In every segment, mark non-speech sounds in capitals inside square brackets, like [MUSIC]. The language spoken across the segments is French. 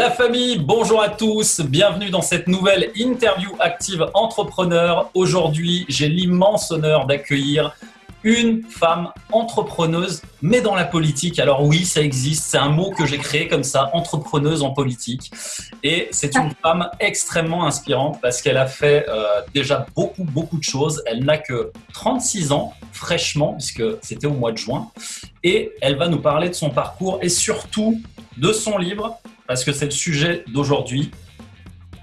La famille, bonjour à tous, bienvenue dans cette nouvelle interview active entrepreneur. Aujourd'hui, j'ai l'immense honneur d'accueillir une femme entrepreneuse, mais dans la politique. Alors oui, ça existe, c'est un mot que j'ai créé comme ça, entrepreneuse en politique. Et c'est une [LAUGHS] femme extrêmement inspirante parce qu'elle a fait euh, déjà beaucoup, beaucoup de choses. Elle n'a que 36 ans, fraîchement, puisque c'était au mois de juin. Et elle va nous parler de son parcours et surtout de son livre, parce que c'est le sujet d'aujourd'hui,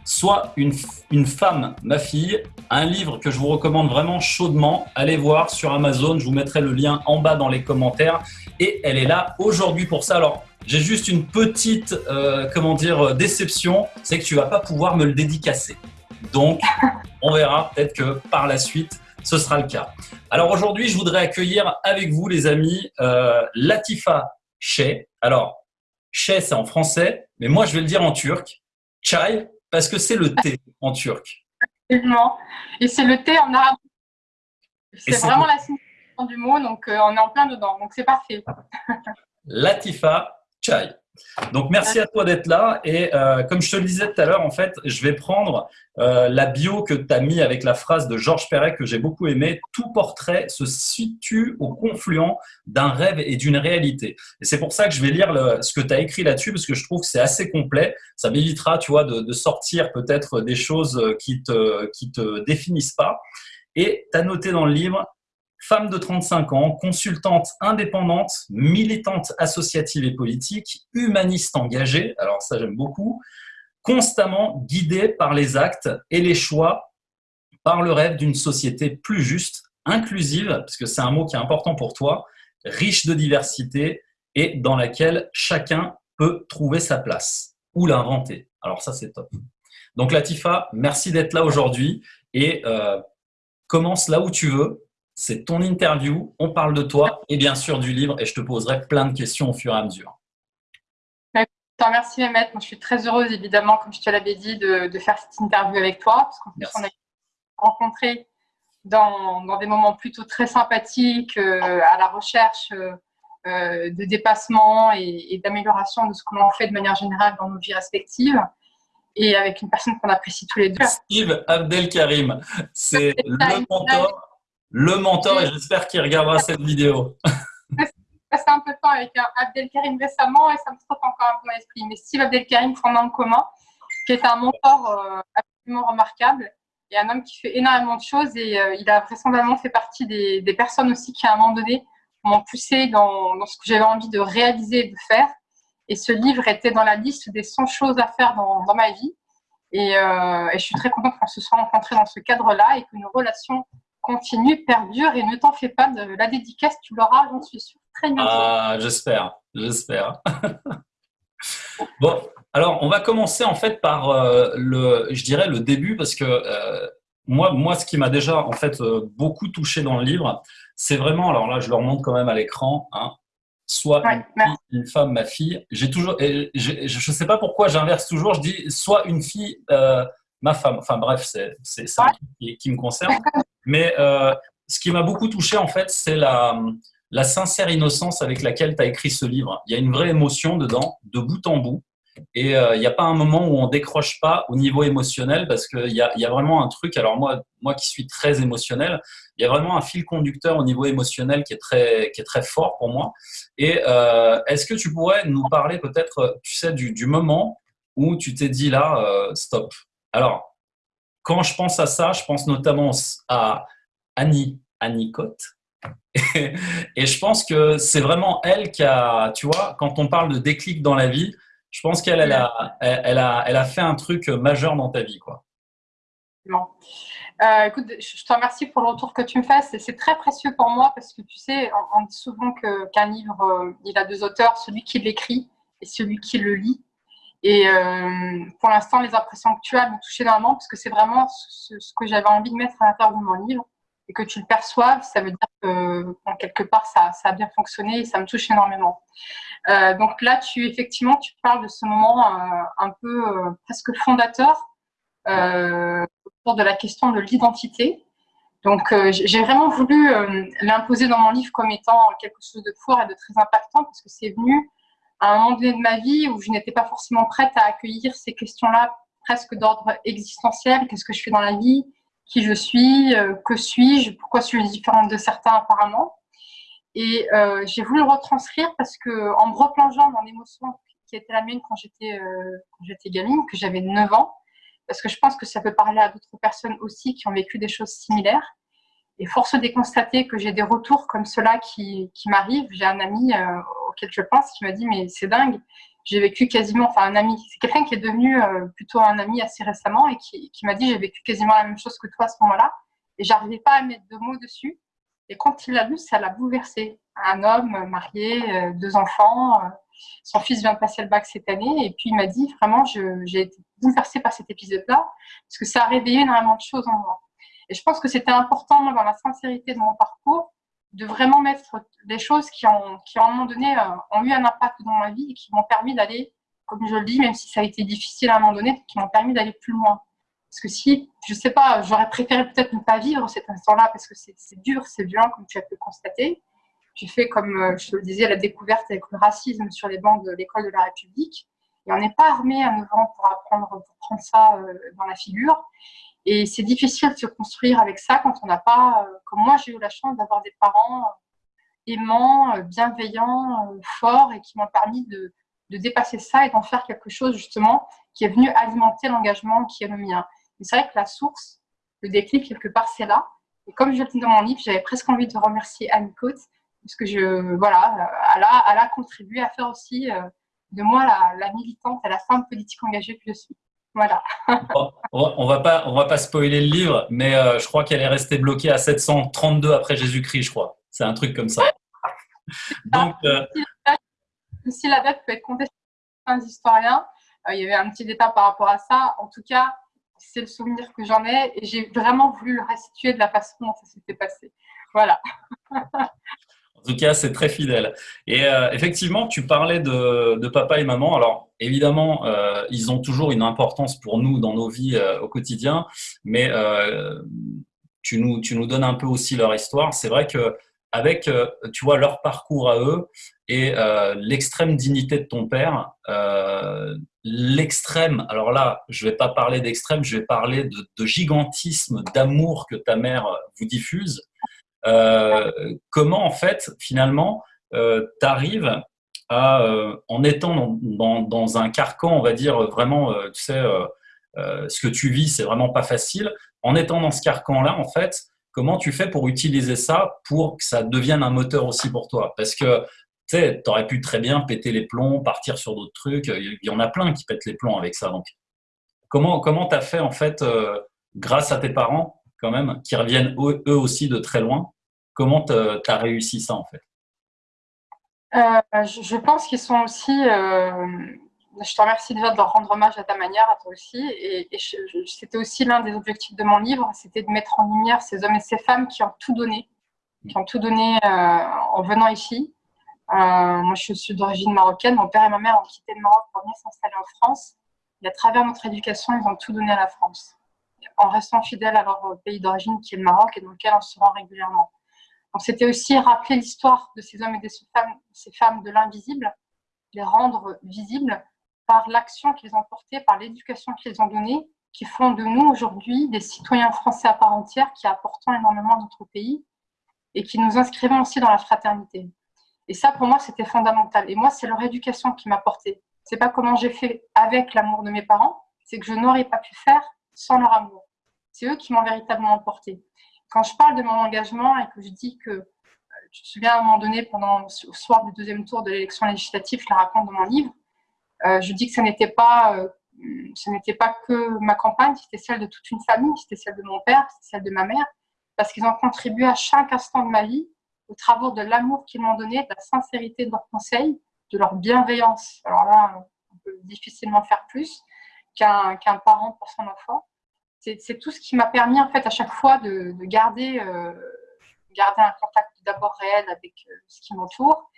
soit une, une, femme, ma fille, un livre que je vous recommande vraiment chaudement. Allez voir sur Amazon, je vous mettrai le lien en bas dans les commentaires. Et elle est là aujourd'hui pour ça. Alors, j'ai juste une petite, euh, comment dire, déception, c'est que tu vas pas pouvoir me le dédicacer. Donc, on verra peut-être que par la suite, ce sera le cas. Alors aujourd'hui, je voudrais accueillir avec vous, les amis, euh, Latifa Sheh. Alors, Sheh, c'est en français, mais moi, je vais le dire en turc. Chai, parce que c'est le thé en turc. Effectivement. Et c'est le thé en arabe. C'est vraiment la signification du mot, donc euh, on est en plein dedans. Donc c'est parfait. Latifa Chai. Donc merci à toi d'être là et euh, comme je te le disais tout à l'heure, en fait, je vais prendre euh, la bio que tu as mis avec la phrase de Georges Perret que j'ai beaucoup aimé. Tout portrait se situe au confluent d'un rêve et d'une réalité. Et c'est pour ça que je vais lire ce que tu as écrit là-dessus parce que je trouve que c'est assez complet. Ça m'évitera, tu vois, de, de sortir peut-être des choses qui te, qui te définissent pas. Et tu as noté dans le livre Femme de 35 ans, consultante indépendante, militante associative et politique, humaniste engagée, alors ça j'aime beaucoup, constamment guidée par les actes et les choix, par le rêve d'une société plus juste, inclusive, parce que c'est un mot qui est important pour toi, riche de diversité et dans laquelle chacun peut trouver sa place ou l'inventer. Alors ça c'est top. Donc Latifa, merci d'être là aujourd'hui et euh, commence là où tu veux c'est ton interview, on parle de toi et bien sûr du livre et je te poserai plein de questions au fur et à mesure. Merci Mehmet, je suis très heureuse évidemment, comme je te l'avais dit, de, faire cette interview avec toi, parce qu'on a rencontré dans, des moments plutôt très sympathiques, euh, à la recherche euh, euh, de dépassement et, d'amélioration de ce que l'on fait de manière générale dans nos vies respectives et avec une personne qu'on apprécie tous les deux. Steve Abdelkarim, c'est le mentor le mentor et j'espère qu'il regardera cette vidéo. J'ai passé un peu de temps avec Abdelkarim récemment et ça me trotte encore un peu dans l'esprit. Mais Steve Abdelkarim, qu'on a en commun, qui est un mentor euh, absolument remarquable et un homme qui fait énormément de choses et euh, il a vraisemblablement fait partie des, personnes aussi qui, à un moment donné, m'ont poussé dans, ce que j'avais envie de réaliser et de faire. Et ce livre était dans la liste des 100 choses à faire dans, ma vie. Et, euh, et, je suis très contente qu'on se soit rencontrés dans ce cadre-là et que nos relations continue, perdure et ne t'en fais pas de la dédicace, tu l'auras, j'en suis sûre, très bientôt. Ah, j'espère, j'espère. [LAUGHS] bon, alors on va commencer en fait par euh, le, je dirais le début parce que euh, moi, moi, ce qui m'a déjà en fait euh, beaucoup touché dans le livre, c'est vraiment, alors là, je le remonte quand même à l'écran, hein, soit une, femme, ma fille. J'ai toujours, je ne sais pas pourquoi j'inverse toujours, je dis soit une fille, ma femme. Enfin bref, c'est ça qui, qui, me concerne. [LAUGHS] Mais euh, ce qui m'a beaucoup touché, en fait, c'est la, sincère innocence avec laquelle tu as écrit ce livre. Il y a une vraie émotion dedans, de bout en bout. Et euh, il n'y a pas un moment où on décroche pas au niveau émotionnel parce qu'il y a, y a vraiment un truc. Alors moi, moi qui suis très émotionnel, il y a vraiment un fil conducteur au niveau émotionnel qui est très, qui est très fort pour moi. Et euh, est-ce que tu pourrais nous parler peut-être, tu sais, du, moment où tu t'es dit là, stop? Alors, quand je pense à ça, je pense notamment à Annie, Annie Cotte. Et, je pense que c'est vraiment elle qui a, tu vois, quand on parle de déclic dans la vie, je pense qu'elle elle a, elle a, elle a fait un truc majeur dans ta vie. Quoi. Euh, écoute, je te remercie pour le retour que tu me fais. C'est très précieux pour moi parce que tu sais, on, dit souvent qu'un livre, euh, il a deux auteurs, celui qui l'écrit et celui qui le lit. Et euh, pour l'instant, les impressions que tu as m'ont touché énormément parce que c'est vraiment ce, que j'avais envie de mettre à l'intérieur de mon livre et que tu le perçoives, ça veut dire que en quelque part, ça, ça, a bien fonctionné et ça me touche énormément. Euh, donc là, tu effectivement, tu parles de ce moment euh, un peu presque fondateur autour de la question de l'identité. Donc j'ai vraiment voulu l'imposer dans mon livre comme étant quelque chose de fort et de très impactant parce que c'est venu à un moment donné de ma vie où je n'étais pas forcément prête à accueillir ces questions-là presque d'ordre existentiel. Qu'est-ce que je fais dans la vie? Qui je suis? Euh, Que suis-je? Pourquoi suis-je différente de certains apparemment? Et euh, j'ai voulu le retranscrire parce que en me replongeant dans l'émotion qui était la mienne quand j'étais euh, gamine, que j'avais 9 ans, parce que je pense que ça peut parler à d'autres personnes aussi qui ont vécu des choses similaires. Et force de constater que j'ai des retours comme ceux-là qui, qui m'arrivent. J'ai un ami euh, auquel je pense qui m'a dit Mais c'est dingue, j'ai vécu quasiment, enfin un ami, c'est quelqu'un qui est devenu euh, plutôt un ami assez récemment et qui, qui m'a dit J'ai vécu quasiment la même chose que toi à ce moment-là. Et j'arrivais pas à mettre de mots dessus. Et quand il l'a lu, ça l'a bouleversé. Un homme marié, euh, deux enfants, son fils vient de passer le bac cette année. Et puis il m'a dit Vraiment, j'ai été bouleversée par cet épisode-là parce que ça a réveillé énormément de choses en moi. Et je pense que c'était important, dans la sincérité de mon parcours, de vraiment mettre des choses qui, ont, qui à un moment donné, euh, ont eu un impact dans ma vie et qui m'ont permis d'aller, comme je le dis, même si ça a été difficile à un moment donné, qui m'ont permis d'aller plus loin. Parce que si, je sais pas, j'aurais préféré peut-être ne pas vivre cet instant-là parce que c'est dur, c'est violent, comme tu as pu le constater. J'ai fait, comme euh, je te le disais, la découverte avec le racisme sur les bancs de l'école de la République. Et on n'est pas armé à 9 ans pour apprendre, pour prendre ça euh, dans la figure. Et c'est difficile de se construire avec ça quand on n'a pas, euh, comme moi j'ai eu la chance d'avoir des parents euh, aimants, euh, bienveillants, forts et qui m'ont permis de, de, dépasser ça et d'en faire quelque chose justement qui est venu alimenter l'engagement qui est le mien. c'est vrai que la source, le déclic quelque part c'est là. Et comme je le dis dans mon livre, j'avais presque envie de remercier Anne Coates parce que je, voilà, elle a, contribué à faire aussi de moi la, militante et la femme politique engagée que je suis. Voilà. on va pas, on va pas spoiler le livre, mais euh, je crois qu'elle est restée bloquée à 732 après Jésus-Christ, je crois. C'est un truc comme ça. Donc, euh, si la date peut être contestée par les historiens, euh, il y avait un petit détail par rapport à ça. En tout cas, c'est le souvenir que j'en ai et j'ai vraiment voulu le restituer de la façon dont ça s'était passé. Voilà. [LAUGHS] Tout cas, c'est très fidèle. Et euh, effectivement, tu parlais de, papa et maman. Alors, évidemment, euh, ils ont toujours une importance pour nous dans nos vies euh, au quotidien, mais tu, nous, tu nous donnes un peu aussi leur histoire. C'est vrai que avec, tu vois, leur parcours à eux et l'extrême dignité de ton père, l'extrême, alors là, je ne vais pas parler d'extrême, je vais parler de gigantisme, d'amour que ta mère vous diffuse. Euh, comment en fait finalement euh, tu arrives à, euh, en étant dans, un carcan, on va dire vraiment, tu sais, ce que tu vis, c'est vraiment pas facile. En étant dans ce carcan-là, en fait, comment tu fais pour utiliser ça pour que ça devienne un moteur aussi pour toi? Parce que tu sais, aurais pu très bien péter les plombs, partir sur d'autres trucs. Il y en a plein qui pètent les plombs avec ça. Comment comment as fait en fait, grâce à tes parents quand même, qui reviennent eux aussi de très loin, Comment tu as réussi ça en fait? Euh, je, pense qu'ils sont aussi. Euh, je te remercie déjà de leur rendre hommage à ta manière, à toi aussi. Et, c'était aussi l'un des objectifs de mon livre, c'était de mettre en lumière ces hommes et ces femmes qui ont tout donné, qui ont tout donné euh, en venant ici. moi, je suis d'origine marocaine. Mon père et ma mère ont quitté le Maroc pour venir s'installer en France. Et à travers notre éducation, ils ont tout donné à la France, en restant fidèles à leur pays d'origine qui est le Maroc et dans lequel on se rend régulièrement c'était aussi rappeler l'histoire de ces hommes et de ces femmes, ces femmes de l'invisible, les rendre visibles par l'action qu'ils ont portée, par l'éducation qu'ils ont donnée, qui font de nous aujourd'hui des citoyens français à part entière qui apportons énormément à notre pays et qui nous inscrivons aussi dans la fraternité. Et ça, pour moi, c'était fondamental. Et moi, c'est leur éducation qui m'a porté. C'est pas comment j'ai fait avec l'amour de mes parents, c'est que je n'aurais pas pu faire sans leur amour. C'est eux qui m'ont véritablement porté quand je parle de mon engagement et que je dis que, je me souviens à un moment donné, pendant le soir du deuxième tour de l'élection législative, je la raconte dans mon livre, euh, je dis que ce n'était pas, euh, pas que ma campagne, c'était celle de toute une famille, c'était celle de mon père, c'était celle de ma mère, parce qu'ils ont contribué à chaque instant de ma vie au travers de l'amour qu'ils m'ont donné, de la sincérité de leurs conseils, de leur bienveillance. Alors là, on peut difficilement faire plus qu'un parent pour son enfant c'est tout ce qui m'a permis en fait à chaque fois de, garder, euh, garder un contact d'abord réel avec euh, ce qui m'entoure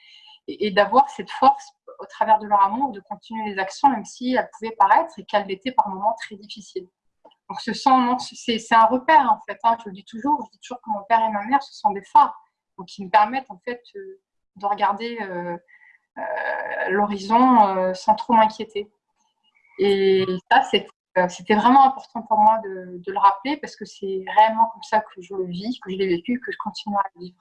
et, d'avoir cette force au travers de leur amour de continuer les actions même si elles pouvaient paraître et qu'elles étaient par moments très difficiles. Donc ce sont, c'est un repère en fait. Hein, je le dis toujours, je dis toujours que mon père et ma mère ce sont des phares, donc qui me permettent en fait euh, de regarder l'horizon sans trop m'inquiéter. Et ça, c'était vraiment important pour moi de, le rappeler parce que c'est réellement comme ça que je le vis, que je l'ai vécu, que je continue à le vivre.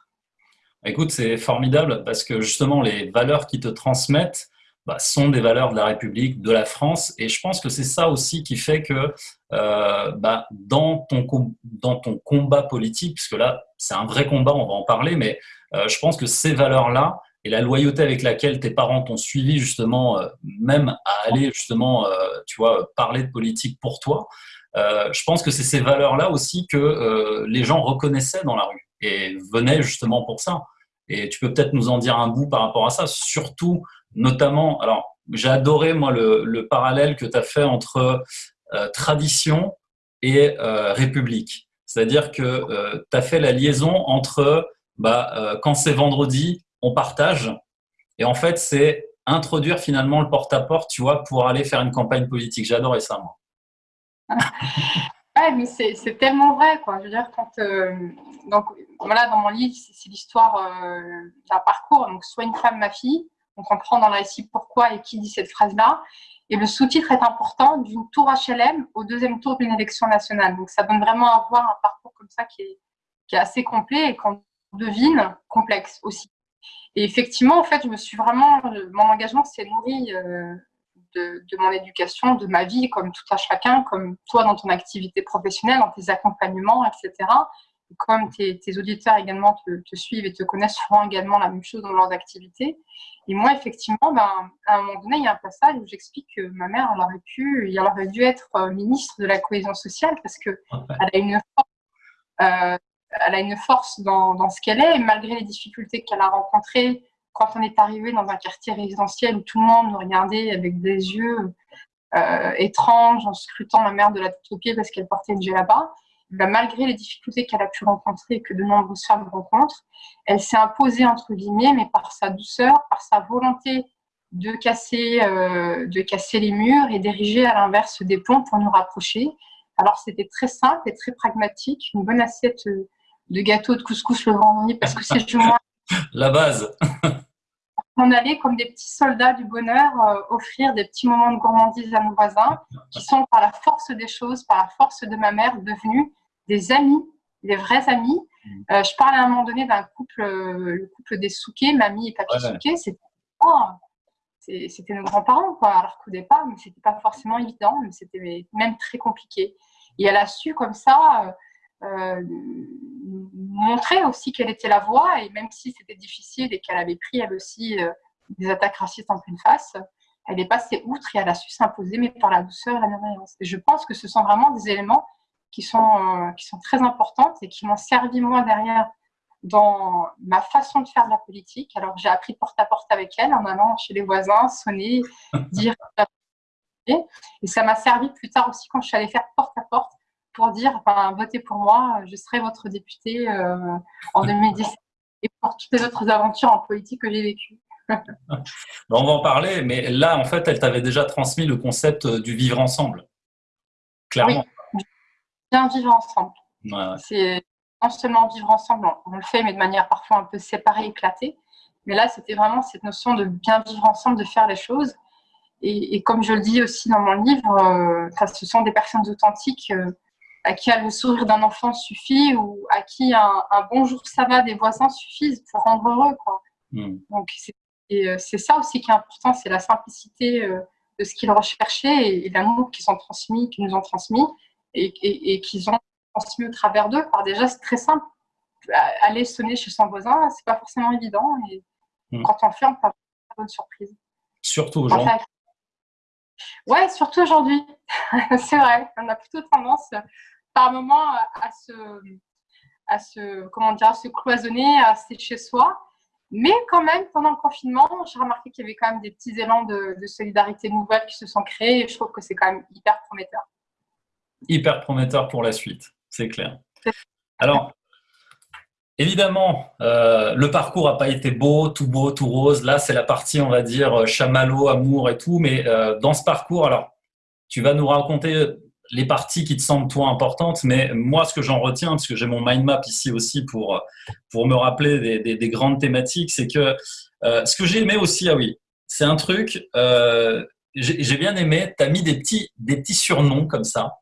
Écoute, c'est formidable parce que justement, les valeurs qui te transmettent, bah, sont des valeurs de la République, de la France. Et je pense que c'est ça aussi qui fait que euh, bah, dans, ton, dans ton combat politique, puisque là, c'est un vrai combat, on va en parler, mais euh, je pense que ces valeurs-là et la loyauté avec laquelle tes parents t'ont suivi justement, euh, même à aller justement, tu vois, parler de politique pour toi, je pense que c'est ces valeurs-là aussi que les gens reconnaissaient dans la rue et venaient justement pour ça. Et tu peux peut-être nous en dire un bout par rapport à ça, surtout notamment, alors j'ai adoré moi le, parallèle que tu as fait entre euh, tradition et euh, république. C'est-à-dire que euh, tu as fait la liaison entre bah, quand c'est vendredi, on partage, et en fait c'est introduire finalement le porte-à-porte, tu vois, pour aller faire une campagne politique. Adoré ça, moi. [LAUGHS] ouais, mais c'est tellement vrai, quoi. Je veux dire, quand. donc, voilà, dans mon livre, c'est l'histoire d'un parcours. Donc, soit une femme, ma fille, on comprend dans le récit pourquoi et qui dit cette phrase-là. Et le sous-titre est important d'une tour HLM au deuxième tour d'une élection nationale. Donc ça donne vraiment à voir un parcours comme ça qui est, qui est assez complet et qu'on devine complexe aussi. Et effectivement, en fait, je me suis vraiment, mon engagement s'est nourri euh, de, de, mon éducation, de ma vie, comme tout à chacun, comme toi dans ton activité professionnelle, dans tes accompagnements, etc comme tes, auditeurs également te, suivent et te connaissent, feront également la même chose dans leurs activités. Et moi, effectivement, ben, à un moment donné, il y a un passage où j'explique que ma mère, elle aurait pu, elle aurait dû être euh, ministre de la cohésion sociale parce que elle a une force, euh, elle a une force dans, ce qu'elle est, malgré les difficultés qu'elle a rencontrées quand on est arrivé dans un quartier résidentiel où tout le monde nous regardait avec des yeux euh, étranges en scrutant ma mère de la tête aux pieds parce qu'elle portait une là-bas. Bah, malgré les difficultés qu'elle a pu rencontrer et que de nombreuses femmes rencontrent, elle s'est imposée, entre guillemets, mais par sa douceur, par sa volonté de casser, euh, de casser les murs et d'ériger à l'inverse des ponts pour nous rapprocher. Alors c'était très simple et très pragmatique, une bonne assiette de gâteau de couscous le vendredi parce que c'est [LAUGHS] la base. [LAUGHS] on allait comme des petits soldats du bonheur euh, offrir des petits moments de gourmandise à nos voisins qui sont par la force des choses, par la force de ma mère devenus des amis, des vrais amis. Mm. Euh, je parlais à un moment donné d'un couple, euh, le couple des Souquet, mamie et papy Souquet. C'était nos grands-parents, quoi. Alors qu'au départ, mais c'était pas forcément évident, mais c'était même très compliqué. Et elle a su comme ça euh, montrer aussi quelle était la voie, et même si c'était difficile et qu'elle avait pris elle aussi des attaques racistes en pleine face, elle est passée outre et elle a su s'imposer, mais par la douceur et la bienveillance. Et je pense que ce sont vraiment des éléments qui sont, euh, qui sont très importantes et qui m'ont servi moi derrière dans ma façon de faire de la politique. Alors j'ai appris porte à porte avec elle en allant chez les voisins, sonner, [LAUGHS] dire et ça m'a servi plus tard aussi quand je suis allée faire porte à porte pour dire enfin, votez pour moi, je serai votre député euh, en 2017 et pour toutes les autres aventures en politique que j'ai vécues. [LAUGHS] on va en parler, mais là, en fait, elle t'avait déjà transmis le concept du vivre ensemble. Clairement bien vivre ensemble. C'est non seulement vivre ensemble, on, le fait, mais de manière parfois un peu séparée, éclatée. Mais là, c'était vraiment cette notion de bien vivre ensemble, de faire les choses. Et, comme je le dis aussi dans mon livre, euh, ce sont des personnes authentiques euh, à qui le sourire d'un enfant suffit ou à qui un, bonjour ça va des voisins suffisent pour rendre heureux. Quoi. Hmm. Donc, euh, c'est ça aussi qui est important, c'est la simplicité de ce qu'ils recherchaient et, et l'amour qu'ils ont transmis, qu'ils nous ont transmis et, qu'ils ont transmis au travers d'eux par des gestes très simples. Aller sonner chez son voisin, c'est pas forcément évident. Et hmm. quand on le fait, on peut avoir une bonne surprise. Surtout aujourd'hui. Ouais, surtout aujourd'hui. [LAUGHS] c'est vrai. On a plutôt tendance, par moment, à se, à se, comment dire, à se cloisonner, à rester chez soi. Mais quand même, pendant le confinement, j'ai remarqué qu'il y avait quand même des petits élans de, de solidarité nouvelle qui se sont créés et je trouve que c'est quand même hyper prometteur hyper prometteur pour la suite, c'est clair. Alors, évidemment, euh, le parcours n'a pas été beau, tout beau, tout rose. Là, c'est la partie, on va dire, chamallow, amour et tout. Mais euh, dans ce parcours, alors, tu vas nous raconter les parties qui te semblent toi importantes, mais moi, ce que j'en retiens, parce que j'ai mon mind map ici aussi pour, me rappeler des, grandes thématiques, c'est que euh, ce que j'ai aimé aussi, ah oui, c'est un truc, euh, j'ai bien aimé, tu as mis des petits, des petits surnoms comme ça,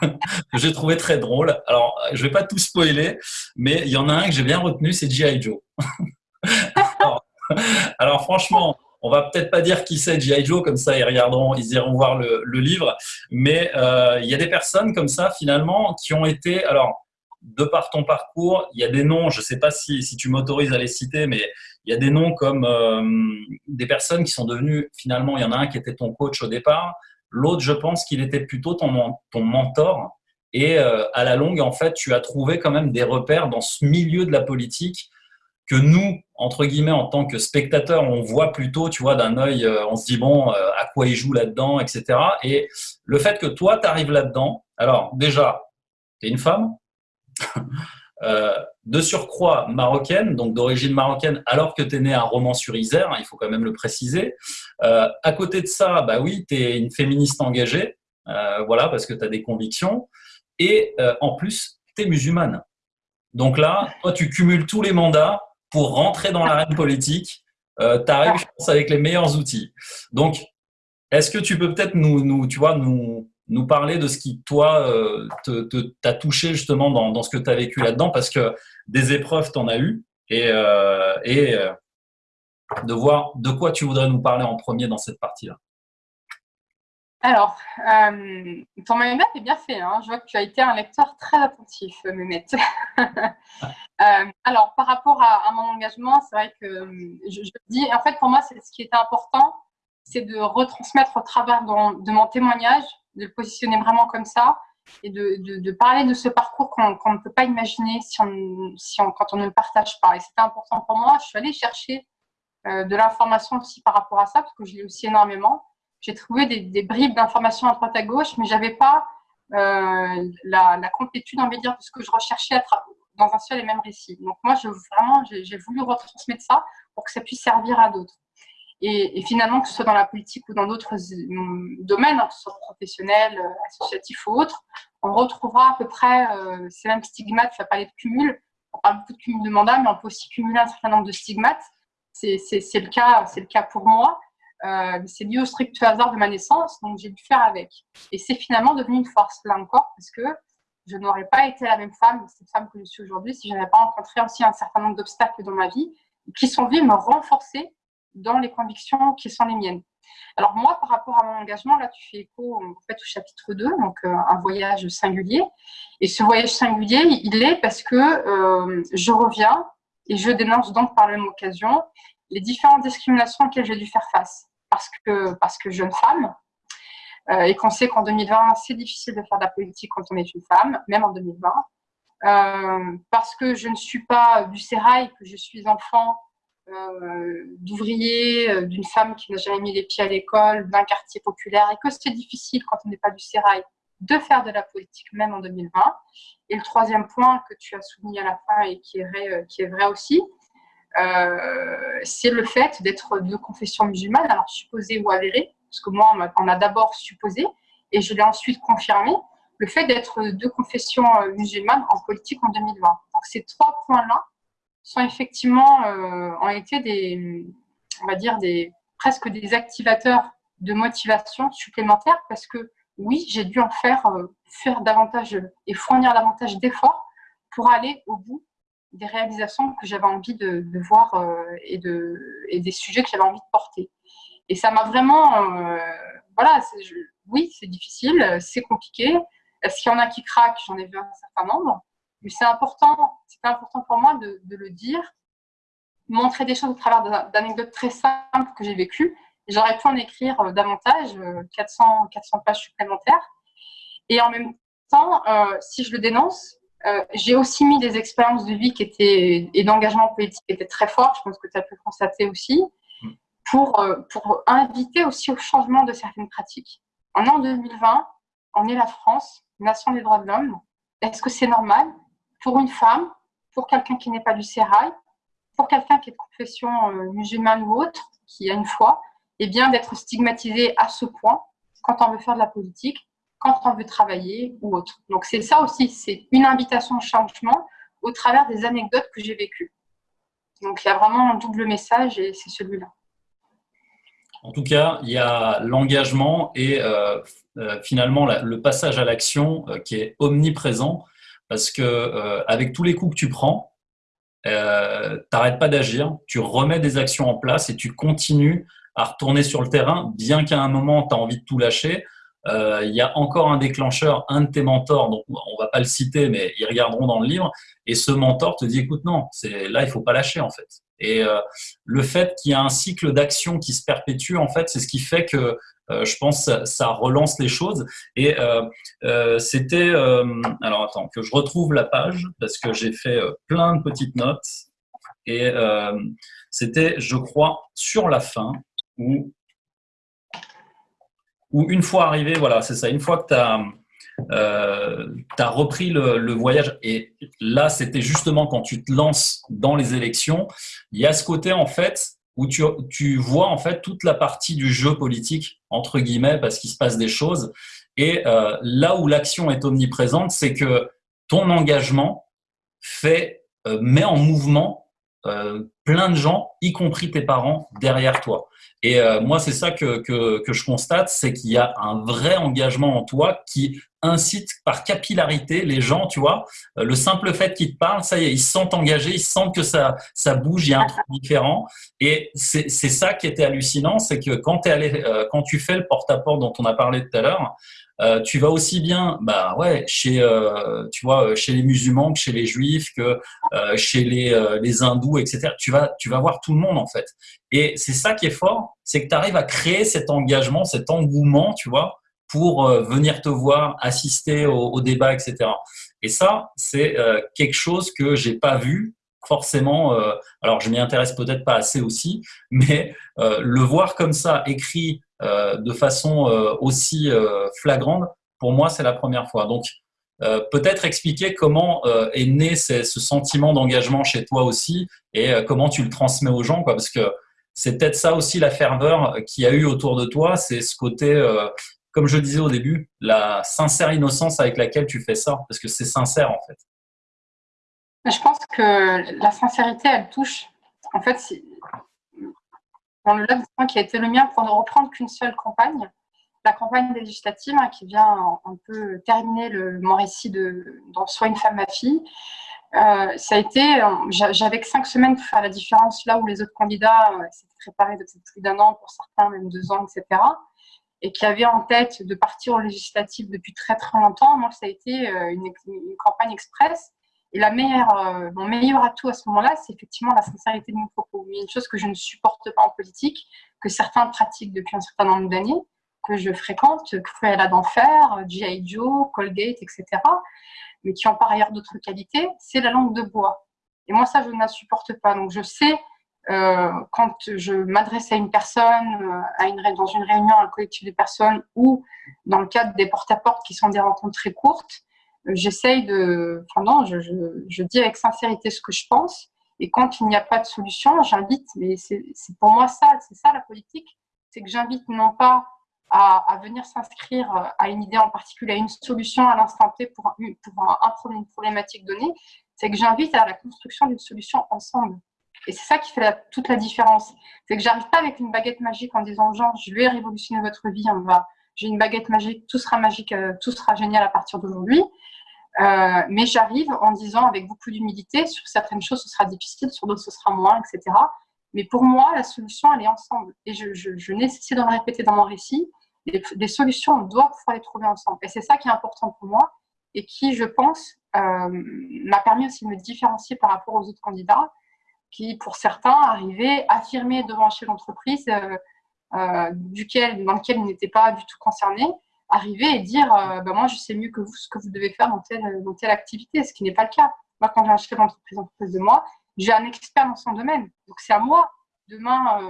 que [LAUGHS] j'ai trouvé très drôle. Alors, je vais pas tout spoiler, mais il y en a un que j'ai bien retenu, c'est G.I. Joe. [LAUGHS] alors, franchement, on va peut-être pas dire qui c'est G.I. Joe, comme ça ils regarderont, ils iront voir le, livre, mais euh, il y a des personnes comme ça finalement qui ont été, alors de par ton parcours, il y a des noms, je ne sais pas si, si tu m'autorises à les citer, mais il y a des noms comme euh, des personnes qui sont devenues, finalement, il y en a un qui était ton coach au départ, l'autre, je pense qu'il était plutôt ton, mentor. Et euh, à la longue, en fait, tu as trouvé quand même des repères dans ce milieu de la politique que nous, entre guillemets, en tant que spectateurs, on voit plutôt, tu vois, d'un œil, euh, on se dit, bon, à quoi il joue là-dedans, etc. Et le fait que toi, tu arrives là-dedans, alors déjà, tu es une femme, Euh, de surcroît marocaine, donc d'origine marocaine, alors que tu es né à Romans-sur-Isère, hein, il faut quand même le préciser. Euh, à côté de ça, bah oui, tu es une féministe engagée, euh, voilà, parce que tu as des convictions. Et en plus, tu es musulmane. Donc là, toi, tu cumules tous les mandats pour rentrer dans l'arène politique. tu arrives, je pense, avec les meilleurs outils. Donc, est-ce que tu peux peut-être nous, nous, tu vois, nous, nous parler de ce qui, toi, euh, t'a touché justement dans, ce que tu as vécu là-dedans, parce que des épreuves, tu en as eu, et, euh, et euh, de voir de quoi tu voudrais nous parler en premier dans cette partie-là. Alors, ton manuel est bien fait. Hein. Je vois que tu as été un lecteur très attentif, Mehmet. [LAUGHS] alors, par rapport à, mon engagement, c'est vrai que je, dis, en fait, pour moi, ce qui était important, c'est de retransmettre au travers de mon témoignage de le positionner vraiment comme ça et de, parler de ce parcours qu'on ne peut pas imaginer si on, si on, quand on ne le partage pas. Et c'était important pour moi. Je suis allée chercher euh, de l'information aussi par rapport à ça, parce que je lis aussi énormément. J'ai trouvé des, bribes d'informations à droite à gauche, mais je n'avais pas euh, la, complétude, on va dire, de ce que je recherchais à dans un seul et même récit. Donc moi, je, vraiment, j'ai voulu retransmettre ça pour que ça puisse servir à d'autres. Et, finalement, que ce soit dans la politique ou dans d'autres euh, domaines, hein, que ce soit professionnel, euh, associatif ou autre, on retrouvera à peu près euh, ces mêmes stigmates. Vas parler de cumul, on parle beaucoup de cumul de mandat, mais on peut aussi cumuler un certain nombre de stigmates. C'est le, cas, le cas pour moi. c'est lié au strict hasard de ma naissance, donc j'ai dû faire avec. Et c'est finalement devenu une force, là encore, parce que je n'aurais pas été la même femme, cette femme que je suis aujourd'hui, si je n'avais pas rencontré aussi un certain nombre d'obstacles dans ma vie, qui sont venus me renforcer dans les convictions qui sont les miennes. Alors moi, par rapport à mon engagement, là, tu fais écho au chapitre 2, donc euh, un voyage singulier. Et ce voyage singulier, il est parce que euh, je reviens et je dénonce donc par la même occasion les différentes discriminations auxquelles j'ai dû faire face. Parce que, parce que jeune femme, euh, et qu'on sait qu'en 2020, c'est difficile de faire de la politique quand on est une femme, même en 2020. parce que je ne suis pas du sérail, que je suis enfant d'ouvriers, euh, d'une femme qui n'a jamais mis les pieds à l'école, d'un quartier populaire, et que c'est difficile quand on n'est pas du sérail de faire de la politique, même en 2020. Et le troisième point que tu as souligné à la fin et qui est vrai, euh, qui est vrai aussi, c'est le fait d'être de confession musulmane, alors supposé ou avéré, parce que moi, on a d'abord supposé, et je l'ai ensuite confirmé, le fait d'être de confession musulmane en politique en 2020. Donc ces trois points-là sont effectivement euh, ont été des, on va dire des presque des activateurs de motivation supplémentaires parce que oui, j'ai dû en faire euh, faire davantage et fournir davantage d'efforts pour aller au bout des réalisations que j'avais envie de, voir euh, et, de, et des sujets que j'avais envie de porter. Et ça m'a vraiment, voilà, oui, c'est difficile, c'est compliqué. Est-ce qu'il y en a qui craquent? J'en ai vu un certain nombre. Mais c'est important, c'est important pour moi de, le dire, montrer des choses au travers d'anecdotes très simples que j'ai vécues. J'aurais pu en écrire euh, davantage, 400, euh, 400 pages supplémentaires. Et en même temps, euh, si je le dénonce, j'ai aussi mis des expériences de vie qui étaient, et d'engagement politique qui étaient très fortes, je pense que tu as pu constater aussi, pour, pour inviter aussi au changement de certaines pratiques. En an 2020, on est la France, nation des droits de l'homme. Est-ce que c'est normal? Pour une femme, pour quelqu'un qui n'est pas du sérail, pour quelqu'un qui est de confession euh, musulmane ou autre, qui a une foi, et bien d'être stigmatisé à ce point quand on veut faire de la politique, quand on veut travailler ou autre. Donc c'est ça aussi, c'est une invitation au changement au travers des anecdotes que j'ai vécues. Donc il y a vraiment un double message et c'est celui-là. En tout cas, il y a l'engagement et finalement le passage à l'action qui est omniprésent parce que avec tous les coups que tu prends, euh, t'arrêtes pas d'agir, tu remets des actions en place et tu continues à retourner sur le terrain, bien qu'à un moment, tu as envie de tout lâcher. Euh, il y a encore un déclencheur, un de tes mentors, donc on va pas le citer, mais ils regarderont dans le livre, et ce mentor te dit, écoute, non, là, il faut pas lâcher en fait. Et euh, le fait qu'il y a un cycle d'action qui se perpétue, en fait, c'est ce qui fait que euh, je pense ça, ça relance les choses. Et euh, c'était, alors attends, que je retrouve la page parce que j'ai fait plein de petites notes. Et c'était, je crois, sur la fin où, où une fois arrivé, voilà, c'est ça, une fois que tu as euh, tu as repris le, voyage et là, c'était justement quand tu te lances dans les élections, il y a ce côté en fait où tu, tu vois en fait toute la partie du jeu politique, entre guillemets, parce qu'il se passe des choses. Et euh, là où l'action est omniprésente, c'est que ton engagement fait, euh, met en mouvement plein de gens, y compris tes parents, derrière toi. Et moi, c'est ça que, que, je constate, c'est qu'il y a un vrai engagement en toi qui incite par capillarité les gens, tu vois. Euh, le simple fait qu'ils te parlent, ça y est, ils se sentent engagés, ils sentent que ça, ça bouge, il y a un truc différent. Et c'est ça qui était hallucinant, c'est que euh, quand tu fais le porte-à-porte dont on a parlé tout à l'heure, euh, tu vas aussi bien, bah ouais, chez, tu vois, chez les musulmans que chez les juifs, que chez les, les hindous, etc. Tu vas, tu vas voir tout le monde en fait. Et c'est ça qui est fort, c'est que tu arrives à créer cet engagement, cet engouement, tu vois, pour euh, venir te voir, assister au, débat, etc. Et ça, c'est euh, quelque chose que j'ai pas vu forcément. Euh, alors, je m'y intéresse peut-être pas assez aussi, mais le voir comme ça, écrit de façon aussi flagrante, pour moi, c'est la première fois. Donc, peut-être expliquer comment est né ce, sentiment d'engagement chez toi aussi et comment tu le transmets aux gens, quoi, parce que c'est peut-être ça aussi la ferveur qu'il y a eu autour de toi, c'est ce côté comme je disais au début, la sincère innocence avec laquelle tu fais ça, parce que c'est sincère en fait. Je pense que la sincérité, elle touche. En fait, dans le laps qui a été le mien pour ne reprendre qu'une seule campagne, la campagne législative hein, qui vient un peu terminer le, mon récit de dans Soit une femme, ma fille. Euh, ça a été, j'avais que cinq semaines pour faire la différence là où les autres candidats euh, s'étaient préparés depuis plus d'un an, pour certains même deux ans, etc et qui avait en tête de partir aux législatives depuis très très longtemps, moi ça a été euh, une, campagne express. Et la meilleure, euh, mon meilleur atout à ce moment-là, c'est effectivement la sincérité de mon propos. une chose que je ne supporte pas en politique, que certains pratiquent depuis un certain nombre d'années, que je fréquente, Cruella d'enfer, G.I. Joe, Colgate, etc., mais qui ont par ailleurs d'autres qualités, c'est la langue de bois. Et moi, ça, je ne la supporte pas. Donc, je sais euh, quand je m'adresse à une personne, euh, à une, dans une réunion, un collectif de personnes ou dans le cadre des porte-à-porte qui sont des rencontres très courtes, euh, j'essaye de. Enfin, non, je, je, dis avec sincérité ce que je pense. Et quand il n'y a pas de solution, j'invite, mais c'est pour moi ça, c'est ça la politique, c'est que j'invite non pas à, venir s'inscrire à une idée en particulier, à une solution à l'instant T pour, pour un, problème, une problématique donnée, c'est que j'invite à la construction d'une solution ensemble. Et c'est ça qui fait toute la différence. C'est que j'arrive pas avec une baguette magique en disant genre je vais révolutionner votre vie, on va, j'ai une baguette magique, tout sera magique, euh, tout sera génial à partir d'aujourd'hui. Euh, mais j'arrive en disant avec beaucoup d'humilité, sur certaines choses ce sera difficile, sur d'autres ce sera moins, etc. Mais pour moi, la solution, elle est ensemble. Et je, je, je de le répéter dans mon récit. Des solutions, on doit pouvoir les trouver ensemble. Et c'est ça qui est important pour moi et qui, je pense, euh, m'a permis aussi de me différencier par rapport aux autres candidats qui, pour certains, arrivaient affirmer devant un chef d'entreprise euh, euh, duquel, dans lequel ils n'étaient pas du tout concernés, arriver et dire bah, Moi, je sais mieux que vous ce que vous devez faire dans telle, dans telle activité, ce qui n'est pas le cas. Moi, quand j'ai un chef d'entreprise en face de moi, j'ai un expert dans son domaine. Donc, c'est à moi, demain,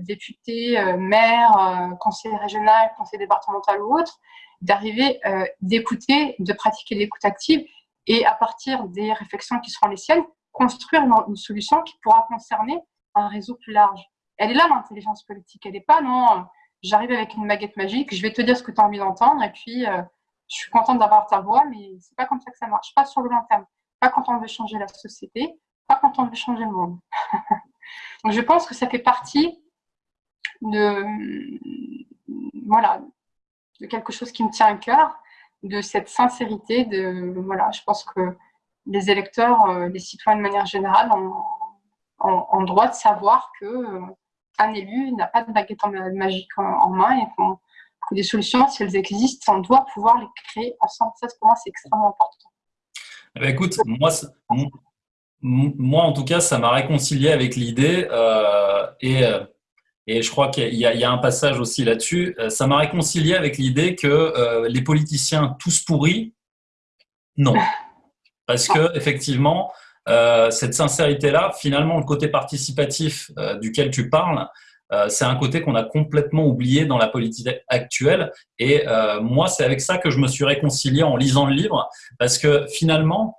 député, maire, conseiller régional, conseiller départemental ou autre, d'arriver, d'écouter, de pratiquer l'écoute active et à partir des réflexions qui seront les siennes, construire une, solution qui pourra concerner un réseau plus large. Elle est là, l'intelligence politique. Elle n'est pas, non, j'arrive avec une baguette magique, je vais te dire ce que tu as envie d'entendre, et puis euh, je suis contente d'avoir ta voix, mais c'est pas comme ça que ça marche. Pas sur le long terme. Pas quand on veut changer la société, pas quand on veut changer le monde. [LAUGHS] Je pense que ça fait partie de, voilà, de quelque chose qui me tient à cœur, de cette sincérité. De, voilà, je pense que les électeurs, euh, les citoyens de manière générale, ont, droit de savoir que euh, un élu n'a pas de baguette magique en, main et que des solutions, si elles existent, on doit pouvoir les créer ensemble. Ça, pour moi, c'est extrêmement important. Eh ben, écoute, moi, moi, en tout cas, ça m'a réconcilié avec l'idée euh, et et je crois qu'il y, a un passage aussi là-dessus. Euh, ça m'a réconcilié avec l'idée que euh, les politiciens tous pourris, non. Parce que effectivement, euh, cette sincérité-là, finalement, le côté participatif duquel tu parles, c'est un côté qu'on a complètement oublié dans la politique actuelle. Et moi, c'est avec ça que je me suis réconcilié en lisant le livre, parce que finalement,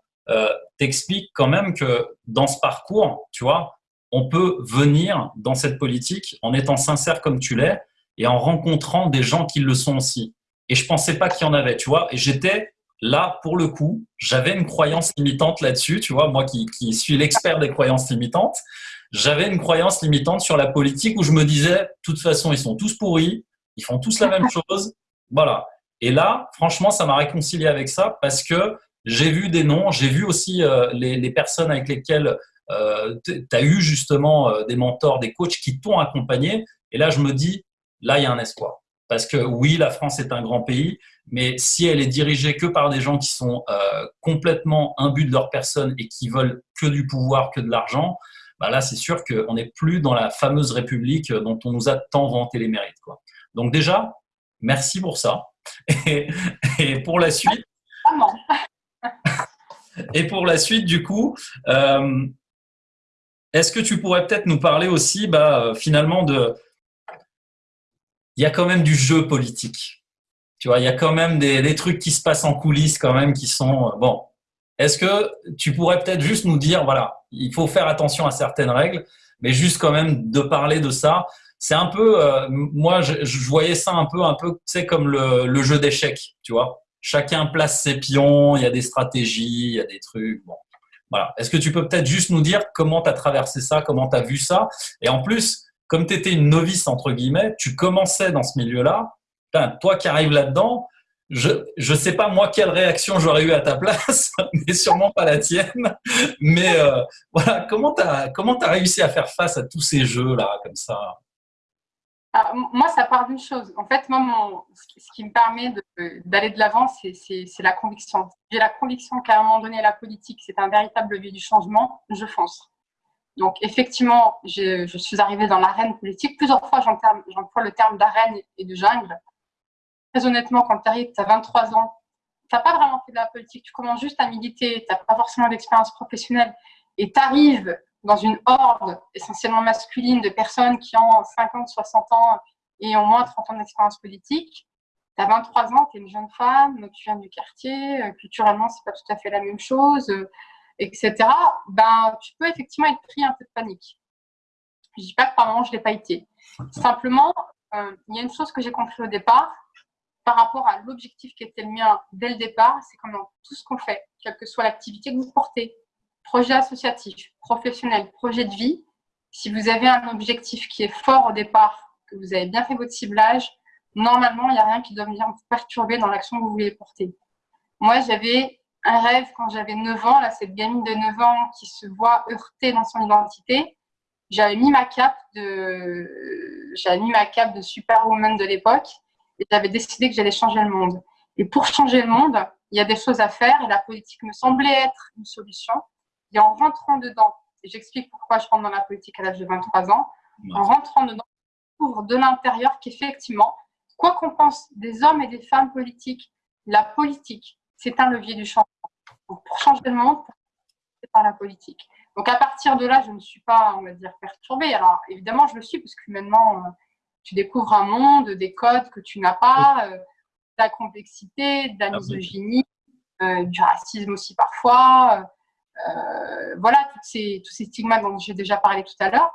t'expliques quand même que dans ce parcours, tu vois, on peut venir dans cette politique en étant sincère comme tu l'es et en rencontrant des gens qui le sont aussi. Et je pensais pas qu'il y en avait, tu vois. Et j'étais là pour le coup, j'avais une croyance limitante là-dessus, tu vois, moi qui, qui suis l'expert des croyances limitantes, j'avais une croyance limitante sur la politique où je me disais, de toute façon, ils sont tous pourris, ils font tous la même [LAUGHS] chose, voilà. Et là, franchement, ça m'a réconcilié avec ça parce que j'ai vu des noms, j'ai vu aussi euh, les, personnes avec lesquelles euh, tu as eu justement euh, des mentors, des coachs qui t'ont accompagné. Et là, je me dis, là, il y a un espoir. Parce que oui, la France est un grand pays, mais si elle est dirigée que par des gens qui sont euh, complètement imbus de leur personne et qui veulent que du pouvoir, que de l'argent, bah là, c'est sûr qu'on n'est plus dans la fameuse République dont on nous a tant vanté les mérites. Donc déjà, merci pour ça. [LAUGHS] Et, et pour la suite, et pour la suite, du coup, euh, est-ce que tu pourrais peut-être nous parler aussi, bah, euh, finalement, de. Il y a quand même du jeu politique. Tu vois, il y a quand même des, trucs qui se passent en coulisses, quand même, qui sont. Euh, bon. Est-ce que tu pourrais peut-être juste nous dire, voilà, il faut faire attention à certaines règles, mais juste quand même de parler de ça. C'est un peu, moi, je, voyais ça un peu, un peu, sais, comme le jeu d'échecs, tu vois. Chacun place ses pions, il y a des stratégies, il y a des trucs. Bon. Voilà. Est-ce que tu peux peut-être juste nous dire comment tu as traversé ça, comment tu as vu ça? Et en plus, comme tu étais une novice, entre guillemets, tu commençais dans ce milieu-là, toi qui arrives là-dedans, je ne sais pas moi quelle réaction j'aurais eu à ta place, [LAUGHS] mais sûrement pas la tienne. Mais euh, voilà, comment tu as, comment as réussi à faire face à tous ces jeux-là, comme ça? Ah, moi, ça part d'une chose. En fait, moi, ce qui me permet d'aller de l'avant, c'est la conviction. J'ai la conviction qu'à un moment donné, la politique, c'est un véritable levier du changement. Je fonce. Donc, effectivement, je suis arrivée dans l'arène politique. Plusieurs fois, j'emploie le terme d'arène et de jungle. Très honnêtement, quand tu arrives, tu as 23 ans, tu n'as pas vraiment fait de la politique. Tu commences juste à militer, tu n'as pas forcément d'expérience professionnelle. Et tu arrives dans une horde essentiellement masculine de personnes qui ont 50, 60 ans et ont moins de 30 ans d'expérience politique. Tu as 23 ans, tu es une jeune femme, tu viens du quartier, euh, culturellement, c'est pas tout à fait la même chose, euh, etc. Ben, tu peux effectivement être pris un peu de panique. Je dis pas que par moment, je l'ai pas été. Simplement, euh, il y a une chose que j'ai compris au départ, par rapport à l'objectif qui était le mien dès le départ, c'est comme dans tout ce qu'on fait, quelle que soit l'activité que vous portez, projet associatif, professionnel, projet de vie, si vous avez un objectif qui est fort au départ, que vous avez bien fait votre ciblage, normalement, il n'y a rien qui doit venir vous perturber dans l'action que vous voulez porter. Moi, j'avais un rêve quand j'avais 9 ans, là, cette gamine de 9 ans qui se voit heurtée dans son identité. J'avais mis ma cape de, j'avais mis ma cape de superwoman de l'époque et j'avais décidé que j'allais changer le monde. Et pour changer le monde, il y a des choses à faire et la politique me semblait être une solution. Et en rentrant dedans, et j'explique pourquoi je rentre dans la politique à l'âge de 23 ans, en rentrant dedans, je découvre de l'intérieur qu'effectivement, quoi qu'on pense des hommes et des femmes politiques, la politique, c'est un levier du changement. pour changer le monde, c'est par la politique. Donc à partir de là, je ne suis pas, on va dire, perturbée. Alors évidemment, je le suis parce qu'humainement, euh, tu découvres un monde, des codes que tu n'as pas, euh, de la complexité, de la misogynie, euh, du racisme aussi parfois, euh, voilà, ces, tous ces stigmas dont j'ai déjà parlé tout à l'heure.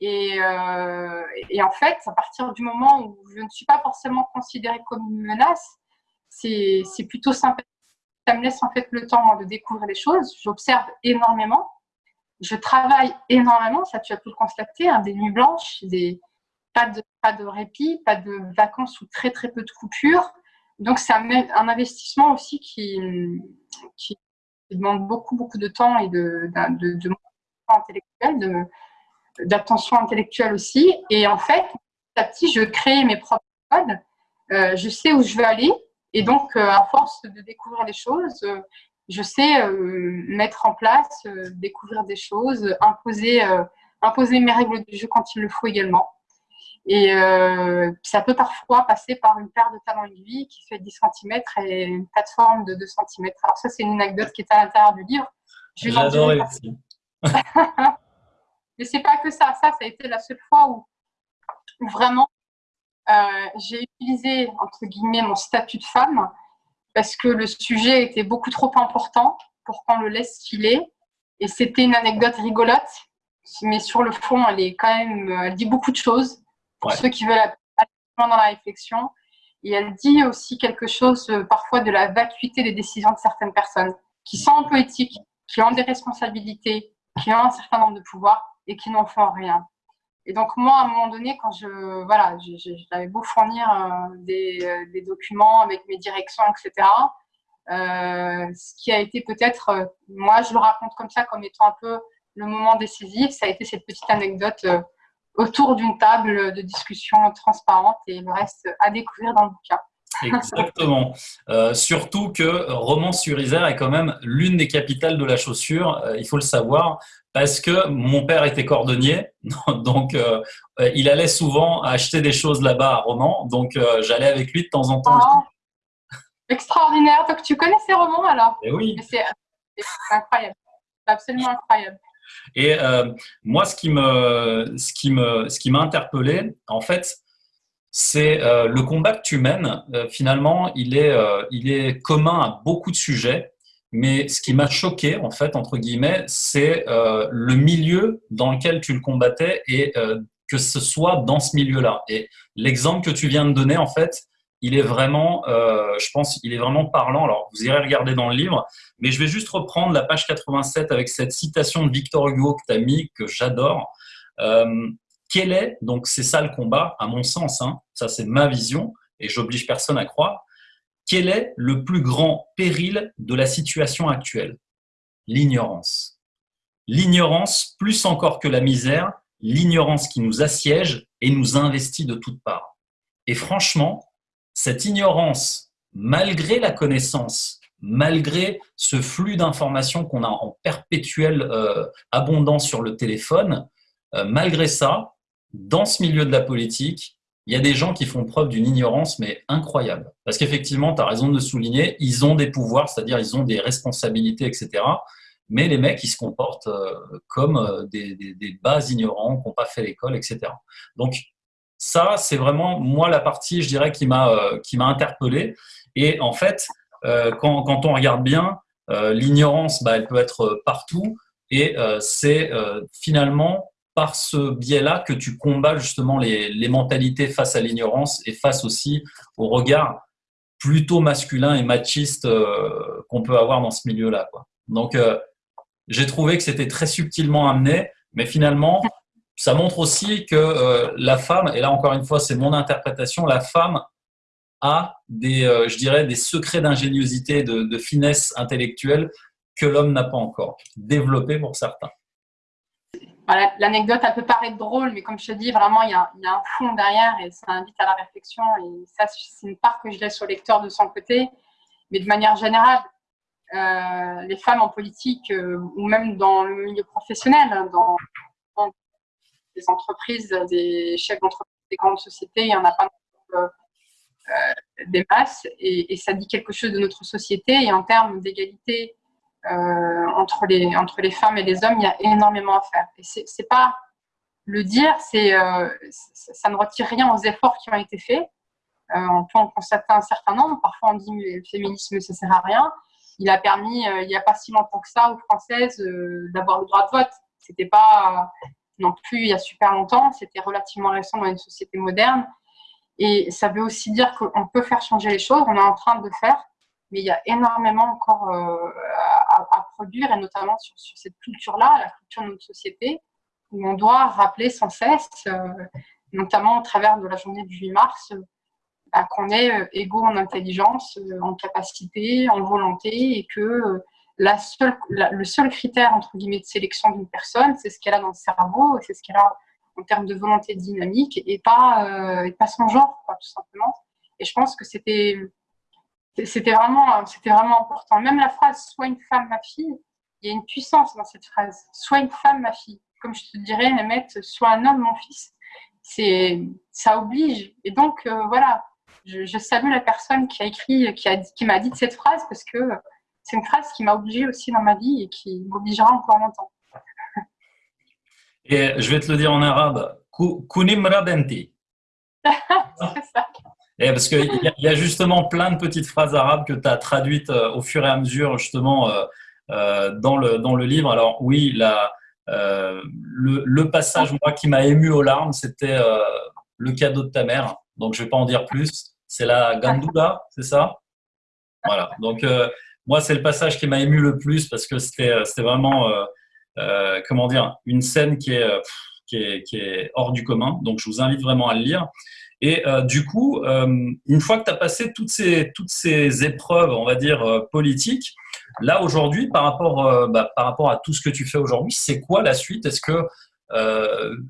Et, euh, et, en fait, à partir du moment où je ne suis pas forcément considérée comme une menace, c'est plutôt sympa. Ça me laisse en fait le temps de découvrir les choses. J'observe énormément. Je travaille énormément, ça tu as pu le constater, hein, des nuits blanches, des pas de, pas de répit, pas de vacances ou très très peu de coupures. Donc c'est un, un, investissement aussi qui, qui, demande beaucoup beaucoup de temps et de, de, intellectuel, d'attention intellectuelle aussi. Et en fait, petit à petit, je crée mes propres codes. Euh, je sais où je veux aller. Et donc, euh, à force de découvrir des choses, euh, je sais mettre en place, découvrir des choses, imposer, imposer mes règles du jeu quand il le faut également. Et ça peut parfois passer par une paire de talons aiguilles qui fait 10 cm et une plateforme de 2 cm. Alors ça, c'est une anecdote qui est à l'intérieur du livre. J'ai adoré aussi. [LAUGHS] Mais c'est pas que ça. Ça, ça a été la seule fois où, vraiment euh, j'ai utilisé entre guillemets mon statut de femme parce que le sujet était beaucoup trop important pour qu'on le laisse filer. Et c'était une anecdote rigolote, mais sur le fond, elle est quand même, elle dit beaucoup de choses pour ceux qui veulent aller dans la réflexion. Et elle dit aussi quelque chose euh, parfois de la vacuité des décisions de certaines personnes qui sont un peu éthiques, qui ont des responsabilités, qui ont un certain nombre de pouvoirs et qui n'en font rien. Et donc moi, à un moment donné, quand je voilà, j'avais beau fournir euh, des, euh, des, documents avec mes directions, etc. Ce qui a été peut-être, moi, je le raconte comme ça, comme étant un peu le moment décisif, ça a été cette petite anecdote autour d'une table de discussion transparente et le reste à découvrir dans le bouquin. Exactement. Euh, surtout que Romans-sur-Isère est quand même l'une des capitales de la chaussure, euh, il faut le savoir, parce que mon père était cordonnier, [LAUGHS] donc euh, il allait souvent acheter des choses là-bas à Romans, donc j'allais avec lui de temps en temps. Oh, extraordinaire. Donc tu connais ces romans alors? Et eh oui. C'est incroyable, absolument incroyable. Et moi, ce qui me, ce qui me, ce qui m'a interpellé, en fait, c'est euh, le combat que tu mènes, euh, finalement, il est, euh, il est commun à beaucoup de sujets. Mais ce qui m'a choqué, en fait, entre guillemets, c'est le milieu dans lequel tu le combattais et que ce soit dans ce milieu-là. Et l'exemple que tu viens de donner, en fait, il est vraiment, je pense, il est vraiment parlant. Alors, vous irez regarder dans le livre, mais je vais juste reprendre la page 87 avec cette citation de Victor Hugo que tu as mis, que j'adore. Quel est, donc c'est ça le combat, à mon sens, hein, ça c'est ma vision, et j'oblige personne à croire, quel est le plus grand péril de la situation actuelle? L'ignorance. L'ignorance, plus encore que la misère, l'ignorance qui nous assiège et nous investit de toutes parts. Et franchement, cette ignorance, malgré la connaissance, malgré ce flux d'informations qu'on a en perpétuelle euh, abondance sur le téléphone, euh, malgré ça, dans ce milieu de la politique, il y a des gens qui font preuve d'une ignorance, mais incroyable. Parce qu'effectivement, tu as raison de le souligner, ils ont des pouvoirs, c'est-à-dire ils ont des responsabilités, etc. Mais les mecs, ils se comportent euh, comme des, des, bas ignorants qui n'ont pas fait l'école, etc. Donc, ça, c'est vraiment, moi, la partie, je dirais, qui m'a euh, m'a interpellé. Et en fait, quand, quand, on regarde bien, l'ignorance, bah, elle peut être partout. Et c'est finalement par ce biais-là que tu combats justement les, les mentalités face à l'ignorance et face aussi au regard plutôt masculin et machiste euh, qu'on peut avoir dans ce milieu-là. Donc, euh, j'ai trouvé que c'était très subtilement amené, mais finalement, ça montre aussi que euh, la femme, et là encore une fois, c'est mon interprétation, la femme a des, je dirais, des secrets d'ingéniosité, de, finesse intellectuelle que l'homme n'a pas encore, développés pour certains. L'anecdote, elle peut paraître drôle, mais comme je te dis, vraiment, il y, a, un fond derrière et ça invite à la réflexion. Et ça, c'est une part que je laisse au lecteur de son côté. Mais de manière générale, euh, les femmes en politique euh, ou même dans le milieu professionnel, hein, dans des entreprises, des chefs d'entreprise, des grandes sociétés, il n'y en a pas euh, des masses. Et, ça dit quelque chose de notre société. Et en termes d'égalité euh, entre, les, entre les femmes et les hommes, il y a énormément à faire. Et c'est pas le dire, euh, ça ne retire rien aux efforts qui ont été faits. Euh, on peut en constater un certain nombre. Parfois, on dit que le féminisme, ça sert à rien. Il a permis, il n'y a pas si longtemps que ça, aux Françaises d'avoir le droit de vote. C'était pas non plus il y a super longtemps. C'était relativement récent dans une société moderne. Et ça veut aussi dire qu'on peut faire changer les choses. On est en train de le faire mais il y a énormément encore euh, à, produire, et notamment sur, cette culture-là, la culture de notre société, où on doit rappeler sans cesse euh, notamment au travers de la journée du 8 mars, bah, qu'on est égaux en intelligence, en capacité, en volonté, et que la seule, le seul critère entre guillemets de sélection d'une personne, c'est ce qu'elle a dans le cerveau, c'est ce qu'elle a en termes de volonté dynamique, et pas, et pas son genre, tout simplement. Et je pense que c'était vraiment, vraiment important. Même la phrase "Sois une femme, ma fille", il y a une puissance dans cette phrase. "Sois une femme, ma fille". Comme je te dirais, mettre "Sois un homme, mon fils". Ça oblige. Et donc euh, voilà, je, salue la personne qui a écrit, qui m'a dit cette phrase parce que c'est une phrase qui m'a obligée aussi dans ma vie et qui m'obligera encore longtemps. Et je vais te le dire en arabe. Kunimra benti. [LAUGHS] c'est ça. Et parce qu'il y, y, a justement plein de petites phrases arabes que tu as traduites euh, au fur et à mesure, justement, euh, euh, dans, le, dans le livre. Alors, oui, la, le, le, passage, moi, qui m'a ému aux larmes, c'était le cadeau de ta mère. Donc, je ne vais pas en dire plus. C'est la Gandoula, c'est ça? Voilà. Donc, moi, c'est le passage qui m'a ému le plus parce que c'était vraiment, comment dire, une scène qui est, qui est, qui est hors du commun. Donc, je vous invite vraiment à le lire. Et euh, du coup, euh, une fois que tu as passé toutes ces, toutes ces épreuves, on va dire, euh, politiques, là, aujourd'hui, par, rapport, bah, par rapport à tout ce que tu fais aujourd'hui, c'est quoi la suite? Est-ce que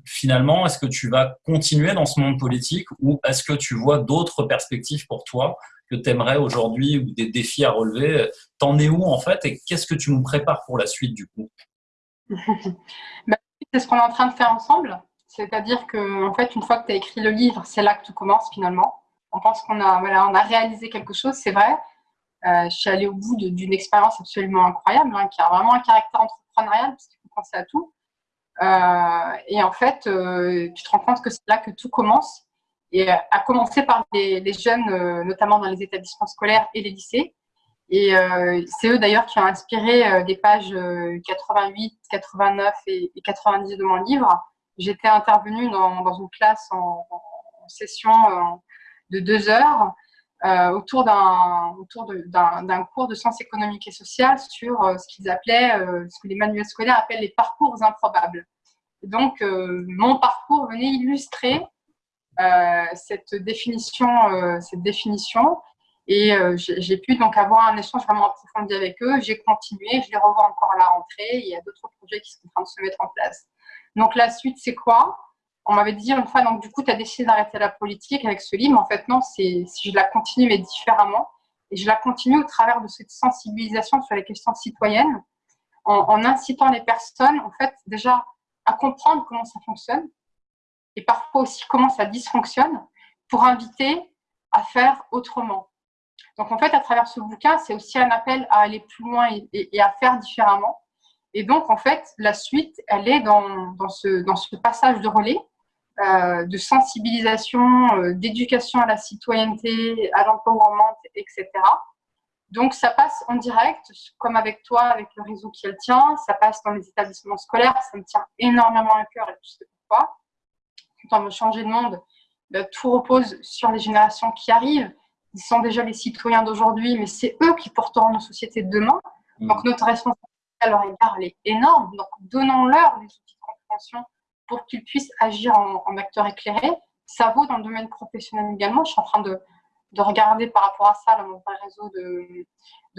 finalement, est-ce que tu vas continuer dans ce monde politique ou est-ce que tu vois d'autres perspectives pour toi que tu aimerais aujourd'hui ou des défis à relever T'en es où en fait et qu'est-ce que tu nous prépares pour la suite du coup? [LAUGHS] Bah, C'est ce qu'on est en train de faire ensemble. C'est-à-dire que, en fait, une fois que tu as écrit le livre, c'est là que tout commence finalement. On pense qu'on a, voilà, a réalisé quelque chose, c'est vrai. Euh, je suis allée au bout d'une expérience absolument incroyable, hein, qui a vraiment un caractère entrepreneurial, parce qu'il faut penser à tout. Euh, et en fait, euh, tu te rends compte que c'est là que tout commence. Et à commencer par les, jeunes, notamment dans les établissements scolaires et les lycées. Et c'est eux d'ailleurs qui ont inspiré des pages 88, 89 et 90 de mon livre J'étais intervenue dans, une classe en, session euh, de deux heures euh, autour d'un cours de sciences économiques et sociales sur euh, ce qu'ils appelaient, ce que les manuels scolaires appellent les parcours improbables. donc, mon parcours venait illustrer cette définition, cette définition. Et j'ai pu donc avoir un échange vraiment approfondi avec eux. J'ai continué, je les revois encore à la rentrée. Il y a d'autres projets qui sont en train de se mettre en place. Donc la suite, c'est quoi? On m'avait dit une fois, donc du coup, tu as décidé d'arrêter la politique avec ce livre. En fait, non, c'est si je la continue, mais différemment. Et je la continue au travers de cette sensibilisation sur les questions citoyennes, en, incitant les personnes, en fait, déjà à comprendre comment ça fonctionne, et parfois aussi comment ça dysfonctionne, pour inviter à faire autrement. Donc en fait, à travers ce bouquin, c'est aussi un appel à aller plus loin et à faire différemment. Et donc, en fait, la suite, elle est dans, ce, passage de relais, euh, de sensibilisation, euh, d'éducation à la citoyenneté, à l'empowerment, etc. Donc, ça passe en direct, comme avec toi, avec le réseau qui le tient. Ça passe dans les établissements scolaires. Ça me tient énormément à cœur et tu sais pourquoi. Veut changer de monde, ben, tout repose sur les générations qui arrivent. Ils sont déjà les citoyens d'aujourd'hui, mais c'est eux qui porteront nos sociétés de demain. Mmh. Donc, notre responsabilité à leur égard, elle est énorme. Donc, donnons-leur les outils de compréhension pour qu'ils puissent agir en, acteurs éclairés. Ça vaut dans le domaine professionnel également. Je suis en train de, de regarder par rapport à ça dans mon réseau de,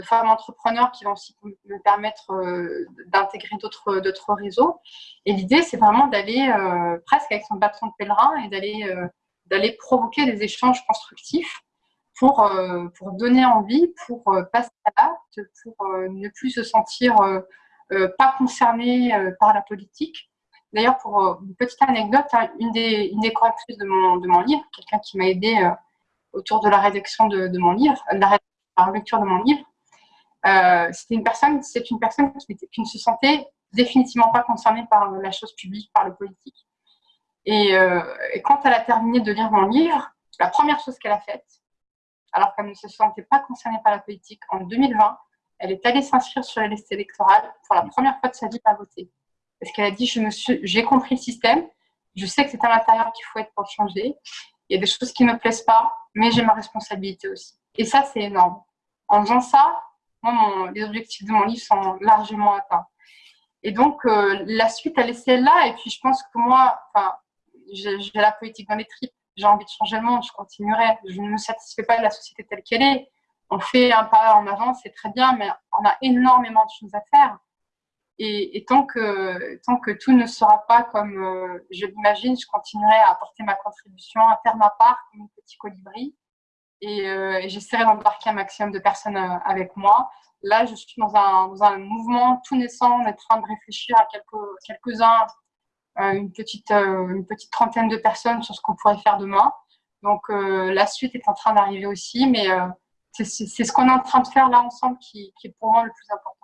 femmes entrepreneurs qui vont aussi me permettre euh, d'intégrer d'autres réseaux. Et l'idée, c'est vraiment d'aller euh, presque avec son bâton de pèlerin et d'aller euh, d'aller provoquer des échanges constructifs pour, pour donner envie, pour passer à l'acte, pour ne plus se sentir pas concerné par la politique. D'ailleurs, pour une petite anecdote, hein, une, des, une des correctrices de mon, de mon livre, quelqu'un qui m'a aidé autour de la rédaction de, mon livre, de la, lecture de mon livre, c'était une personne, c'est une personne qui, ne se sentait définitivement pas concernée par la chose publique, par le politique. Et, et, quand elle a terminé de lire mon livre, la première chose qu'elle a faite, alors qu'elle ne se sentait pas concernée par la politique, en 2020, elle est allée s'inscrire sur la liste électorale pour la première fois de sa vie à voter. Parce qu'elle a dit, j'ai compris le système, je sais que c'est à l'intérieur qu'il faut être pour changer, il y a des choses qui ne me plaisent pas, mais j'ai ma responsabilité aussi. Et ça, c'est énorme. En faisant ça, moi, les objectifs de mon livre sont largement atteints. Et donc, euh, la suite, elle est celle-là. Et puis, je pense que moi, j'ai la politique dans les tripes, j'ai envie de changer le monde, je continuerai. Je ne me satisfais pas de la société telle qu'elle est. On fait un pas en avant, c'est très bien, mais on a énormément de choses à faire. Et, tant, que, tant que tout ne sera pas comme euh, je l'imagine, je continuerai à apporter ma contribution, à faire ma part comme un petit colibri. Et, euh, et j'essaierai d'embarquer un maximum de personnes euh, avec moi. Là, je suis dans un, mouvement tout naissant. On est en train de réfléchir à quelques, quelques-uns, une, petite, une petite trentaine de personnes sur ce qu'on pourrait faire demain. Donc, la suite est en train d'arriver aussi. Mais c'est ce qu'on est en train de faire là ensemble qui est pour moi le plus important.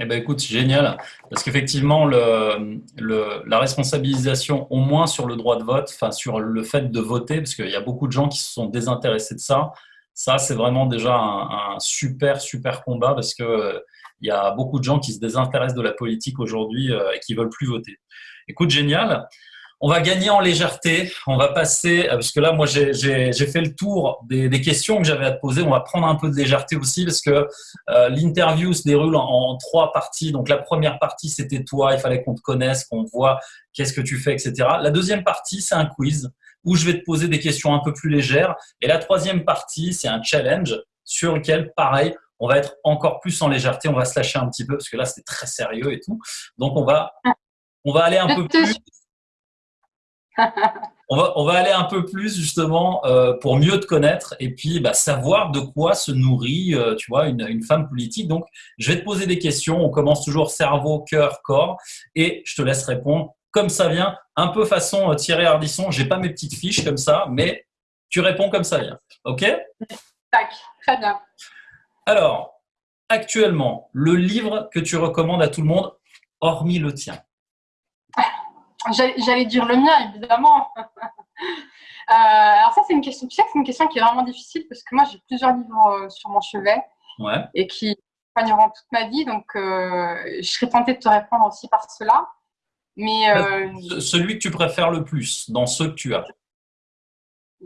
Eh ben écoute, génial, parce qu'effectivement, la responsabilisation, au moins sur le droit de vote, enfin sur le fait de voter, parce qu'il y a beaucoup de gens qui se sont désintéressés de ça, ça c'est vraiment déjà un, super, super combat, parce qu'il euh, il y a beaucoup de gens qui se désintéressent de la politique aujourd'hui euh, et qui veulent plus voter. Écoute, génial. On va gagner en légèreté. On va passer, euh, parce que là, moi, j'ai fait le tour des, questions que j'avais à te poser. On va prendre un peu de légèreté aussi, parce que euh, l'interview se déroule en, trois parties. Donc, la première partie, c'était toi. Il fallait qu'on te connaisse, qu'on voit qu'est-ce que tu fais, etc. La deuxième partie, c'est un quiz où je vais te poser des questions un peu plus légères. Et la troisième partie, c'est un challenge sur lequel, pareil, on va être encore plus en légèreté. On va se lâcher un petit peu, parce que là, c'était très sérieux et tout. Donc, on va, on va aller un peu plus on, va, on va aller un peu plus justement euh, pour mieux te connaître et puis bah, savoir de quoi se nourrit euh, tu vois, une, une, femme politique. Donc, je vais te poser des questions. On commence toujours cerveau, cœur, corps et je te laisse répondre comme ça vient, un peu façon euh, Thierry Ardisson. J'ai pas mes petites fiches comme ça, mais tu réponds comme ça vient. OK? Tac, très bien. Alors, actuellement, le livre que tu recommandes à tout le monde, hormis le tien J'allais dire le mien, évidemment. [LAUGHS] Euh, alors ça, c'est une question. Tu sais que c'est une question qui est vraiment difficile parce que moi, j'ai plusieurs livres euh, sur mon chevet et qui accompagneront toute ma vie. Donc, euh, je serais tentée de te répondre aussi par cela. Mais celui que tu préfères le plus dans ceux que tu as.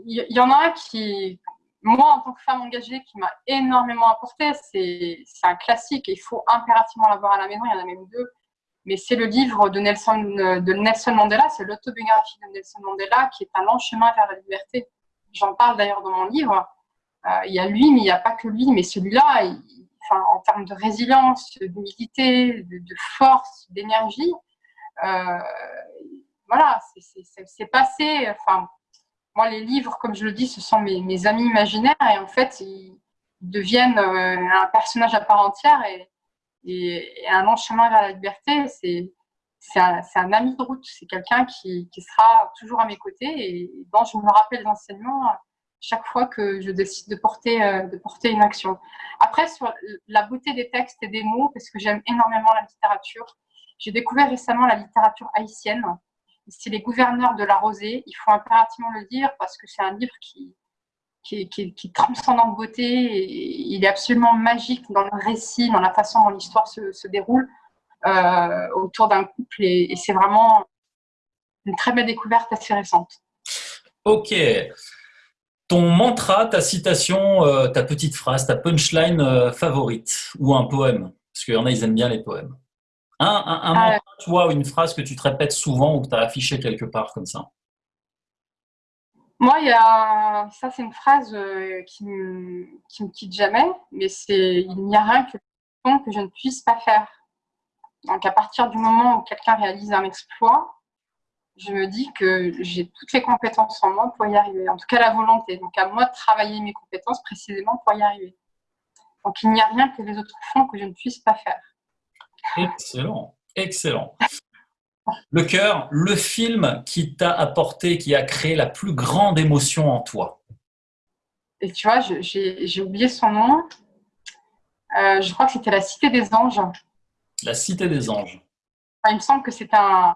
Il y, en a un qui, moi, en tant que femme engagée, qui m'a énormément apporté. C'est un classique et il faut impérativement l'avoir à la maison. Il y en a même deux mais c'est le livre de Nelson, de Nelson Mandela, c'est l'autobiographie de Nelson Mandela qui est un long chemin vers la liberté. J'en parle d'ailleurs dans mon livre. Euh, il y a lui, mais il n'y a pas que lui, mais celui-là, en termes de résilience, d'humilité, de, force, d'énergie, euh, voilà, c'est passé. Enfin, moi, les livres, comme je le dis, ce sont mes, amis imaginaires et en fait, ils deviennent euh, un personnage à part entière et, un long chemin vers la liberté, c'est un, un, ami de route, c'est quelqu'un qui, qui, sera toujours à mes côtés et dont je me rappelle l'enseignement chaque fois que je décide de porter, euh, de porter une action. Après, sur la beauté des textes et des mots, parce que j'aime énormément la littérature, j'ai découvert récemment la littérature haïtienne. C'est Les gouverneurs de la rosée. Il faut impérativement le dire parce que c'est un livre qui, qui est, qui, transcende en beauté. Et il est absolument magique dans le récit, dans la façon dont l'histoire se, déroule euh, autour d'un couple. Et, c'est vraiment une très belle découverte assez récente. Ok. Ton mantra, ta citation, euh, ta petite phrase, ta punchline euh, favorite ou un poème? Parce qu'il y en a, ils aiment bien les poèmes. Un, un, un mantra, toi, ou une phrase que tu te répètes souvent ou que tu as affiché quelque part comme ça? Moi, il y a, ça c'est une phrase euh, qui me, qui me quitte jamais, mais c'est il n'y a rien que, que je ne puisse pas faire. Donc à partir du moment où quelqu'un réalise un exploit, je me dis que j'ai toutes les compétences en moi pour y arriver, en tout cas la volonté. Donc à moi de travailler mes compétences précisément pour y arriver. Donc il n'y a rien que les autres font que je ne puisse pas faire. Excellent, excellent. Le cœur, le film qui t'a apporté, qui a créé la plus grande émotion en toi. Et tu vois, j'ai oublié son nom. Euh, je crois que c'était La Cité des Anges. La Cité des Anges. il me semble que c'est un.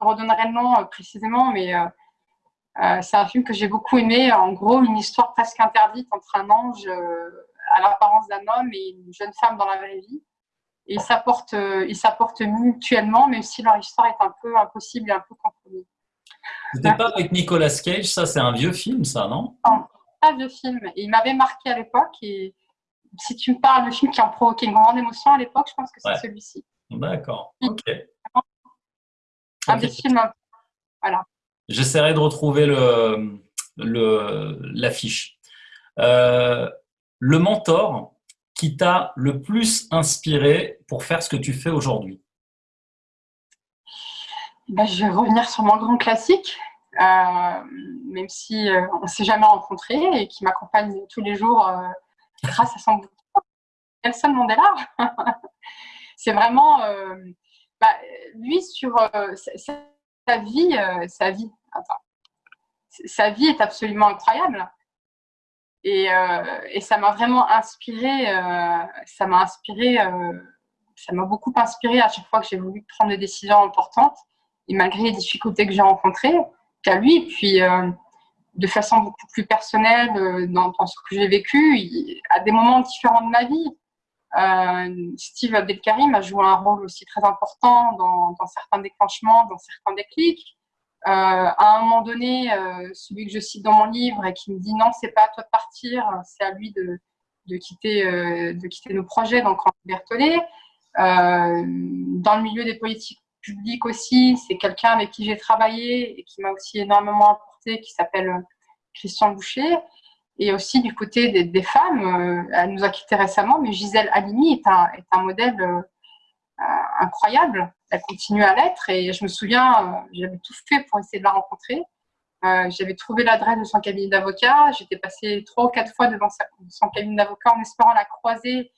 Je redonnerai le nom euh, précisément, mais euh, c'est un film que j'ai beaucoup aimé. En gros, une histoire presque interdite entre un ange à l'apparence d'un homme et une jeune femme dans la vraie vie et ils s'apportent, euh, ils mutuellement, même si leur histoire est un peu impossible et un peu compromise. C'était pas avec Nicolas Cage, ça c'est un vieux film, ça, non? Non, un vieux film. Et il m'avait marqué à l'époque. Et si tu me parles de film qui a provoqué une grande émotion à l'époque, je pense que c'est celui-ci. D'accord, ok. Un des films, voilà. J'essaierai de retrouver le l'affiche. Euh, le mentor qui t'a le plus inspiré pour faire ce que tu fais aujourd'hui ben, Je vais revenir sur mon grand classique, euh, même si euh, on ne s'est jamais rencontré et qui m'accompagne tous les jours grâce à son Nelson Mandela. [LAUGHS] C'est vraiment bah, lui sur sa, vie, sa vie. sa vie est absolument incroyable. Et, et ça m'a vraiment inspiré. ça m'a inspiré. ça m'a beaucoup inspiré à chaque fois que j'ai voulu prendre des décisions importantes. Et malgré les difficultés que j'ai rencontrées, qu'à lui, puis de façon beaucoup plus personnelle dans, ce que j'ai vécu, à des moments différents de ma vie. Euh, Steve Abdelkarim a joué un rôle aussi très important dans certains déclenchements, dans certains déclics. Euh, à un moment donné, euh, celui que je cite dans mon livre et qui me dit non, c'est pas à toi de partir, c'est à lui de, de quitter, de quitter nos projets, donc en Berthollet. dans le milieu des politiques publiques aussi, c'est quelqu'un avec qui j'ai travaillé et qui m'a aussi énormément apporté, qui s'appelle Christian Boucher. Et aussi du côté des, femmes, elle nous a quittés récemment, mais Gisèle Halimi est un, est un modèle incroyable. Elle continue à l'être et je me souviens, euh, j'avais tout fait pour essayer de la rencontrer. Euh, j'avais trouvé l'adresse de son cabinet d'avocat. J'étais passée trois ou quatre fois devant son cabinet d'avocat en espérant la croiser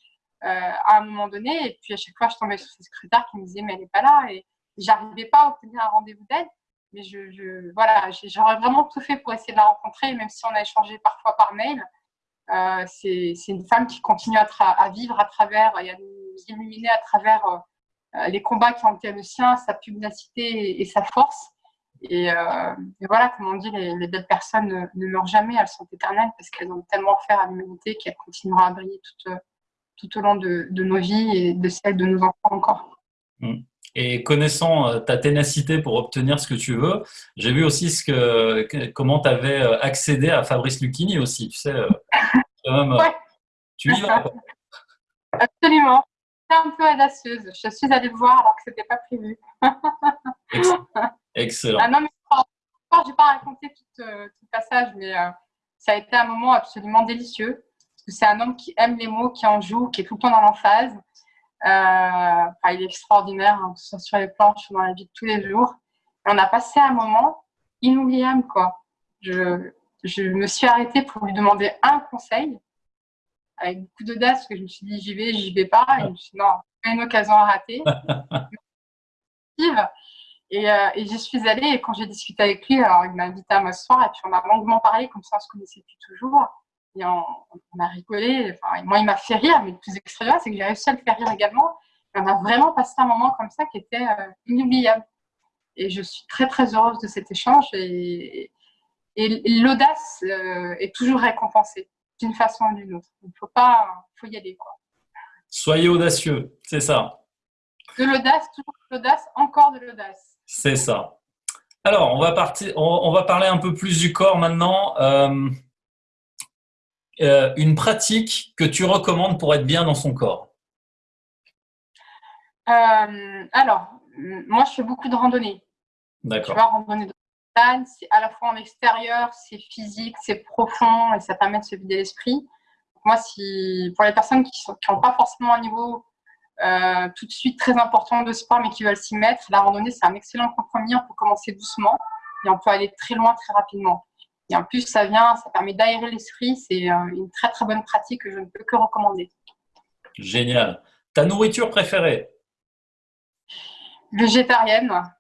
euh, à un moment donné. Et puis à chaque fois, je tombais sur ses secrétaire qui me disait mais elle n'est pas là. Et j'arrivais pas à obtenir un rendez-vous d'elle. Mais je, voilà, j'aurais vraiment tout fait pour essayer de la rencontrer, même si on a échangé parfois par mail. c'est une femme qui continue à, à, vivre à travers et à nous illuminer à travers euh, les combats qui ont été le sien, sa pugnacité et, sa force. Euh, et, voilà, comme on dit, les, belles personnes ne, meurent jamais, elles sont éternelles parce qu'elles ont tellement offert à l'humanité qu'elles continueront à briller tout, tout au long de, nos vies et de celles de nos enfants encore. Mmh. Et connaissant euh, ta ténacité pour obtenir ce que tu veux, j'ai vu aussi ce que, comment tu avais accédé à Fabrice Lucchini aussi. Tu sais, [LAUGHS] tu y vas. [LAUGHS] Absolument un peu audacieuse. Je suis allée le voir alors que ce n'était pas prévu. Excellent. Ah non, mais je n'ai pas raconté euh, tout, le passage, mais euh, ça a été un moment absolument délicieux. C'est un homme qui aime les mots, qui en joue, qui est tout le temps dans l'emphase. Euh, il est extraordinaire, hein, que ce soit sur les planches ou dans la vie de tous les jours. on a passé un moment inoubliable, quoi. Je, je me suis arrêtée pour lui demander un conseil avec beaucoup d'audace, parce que je me suis dit j'y vais, j'y vais pas. Et je me suis dit non, pas une occasion à rater. [LAUGHS] et, euh, et j'y suis allée, et quand j'ai discuté avec lui, alors il m'a invité à m'asseoir, et puis on a longuement parlé, comme ça on se connaissait depuis toujours. Et on, a rigolé. Enfin, moi, il m'a fait rire, mais le plus extraordinaire, c'est que j'ai réussi à le faire rire également. Et on a vraiment passé un moment comme ça qui était euh, inoubliable. Et je suis très, très heureuse de cet échange. Et, et, l'audace euh, est toujours récompensée d'une façon ou d'une autre. Il faut pas, faut y aller quoi. Soyez audacieux, c'est ça. De l'audace, toujours de l'audace, encore de l'audace. C'est ça. Alors, on va, partir, on, va parler un peu plus du corps maintenant. Euh, euh, une pratique que tu recommandes pour être bien dans son corps euh, Alors, moi, je fais beaucoup de randonnées. D'accord. C'est à la fois en extérieur, c'est physique, c'est profond et ça permet de se vider l'esprit. Moi, si, pour les personnes qui n'ont pas forcément un niveau euh, tout de suite très important de sport mais qui veulent s'y mettre, la randonnée, c'est un excellent compromis. On peut commencer doucement et on peut aller très loin très rapidement. Et en plus, ça vient, ça permet d'aérer l'esprit. C'est euh, une très très bonne pratique que je ne peux que recommander. Génial. Ta nourriture préférée? Végétarienne.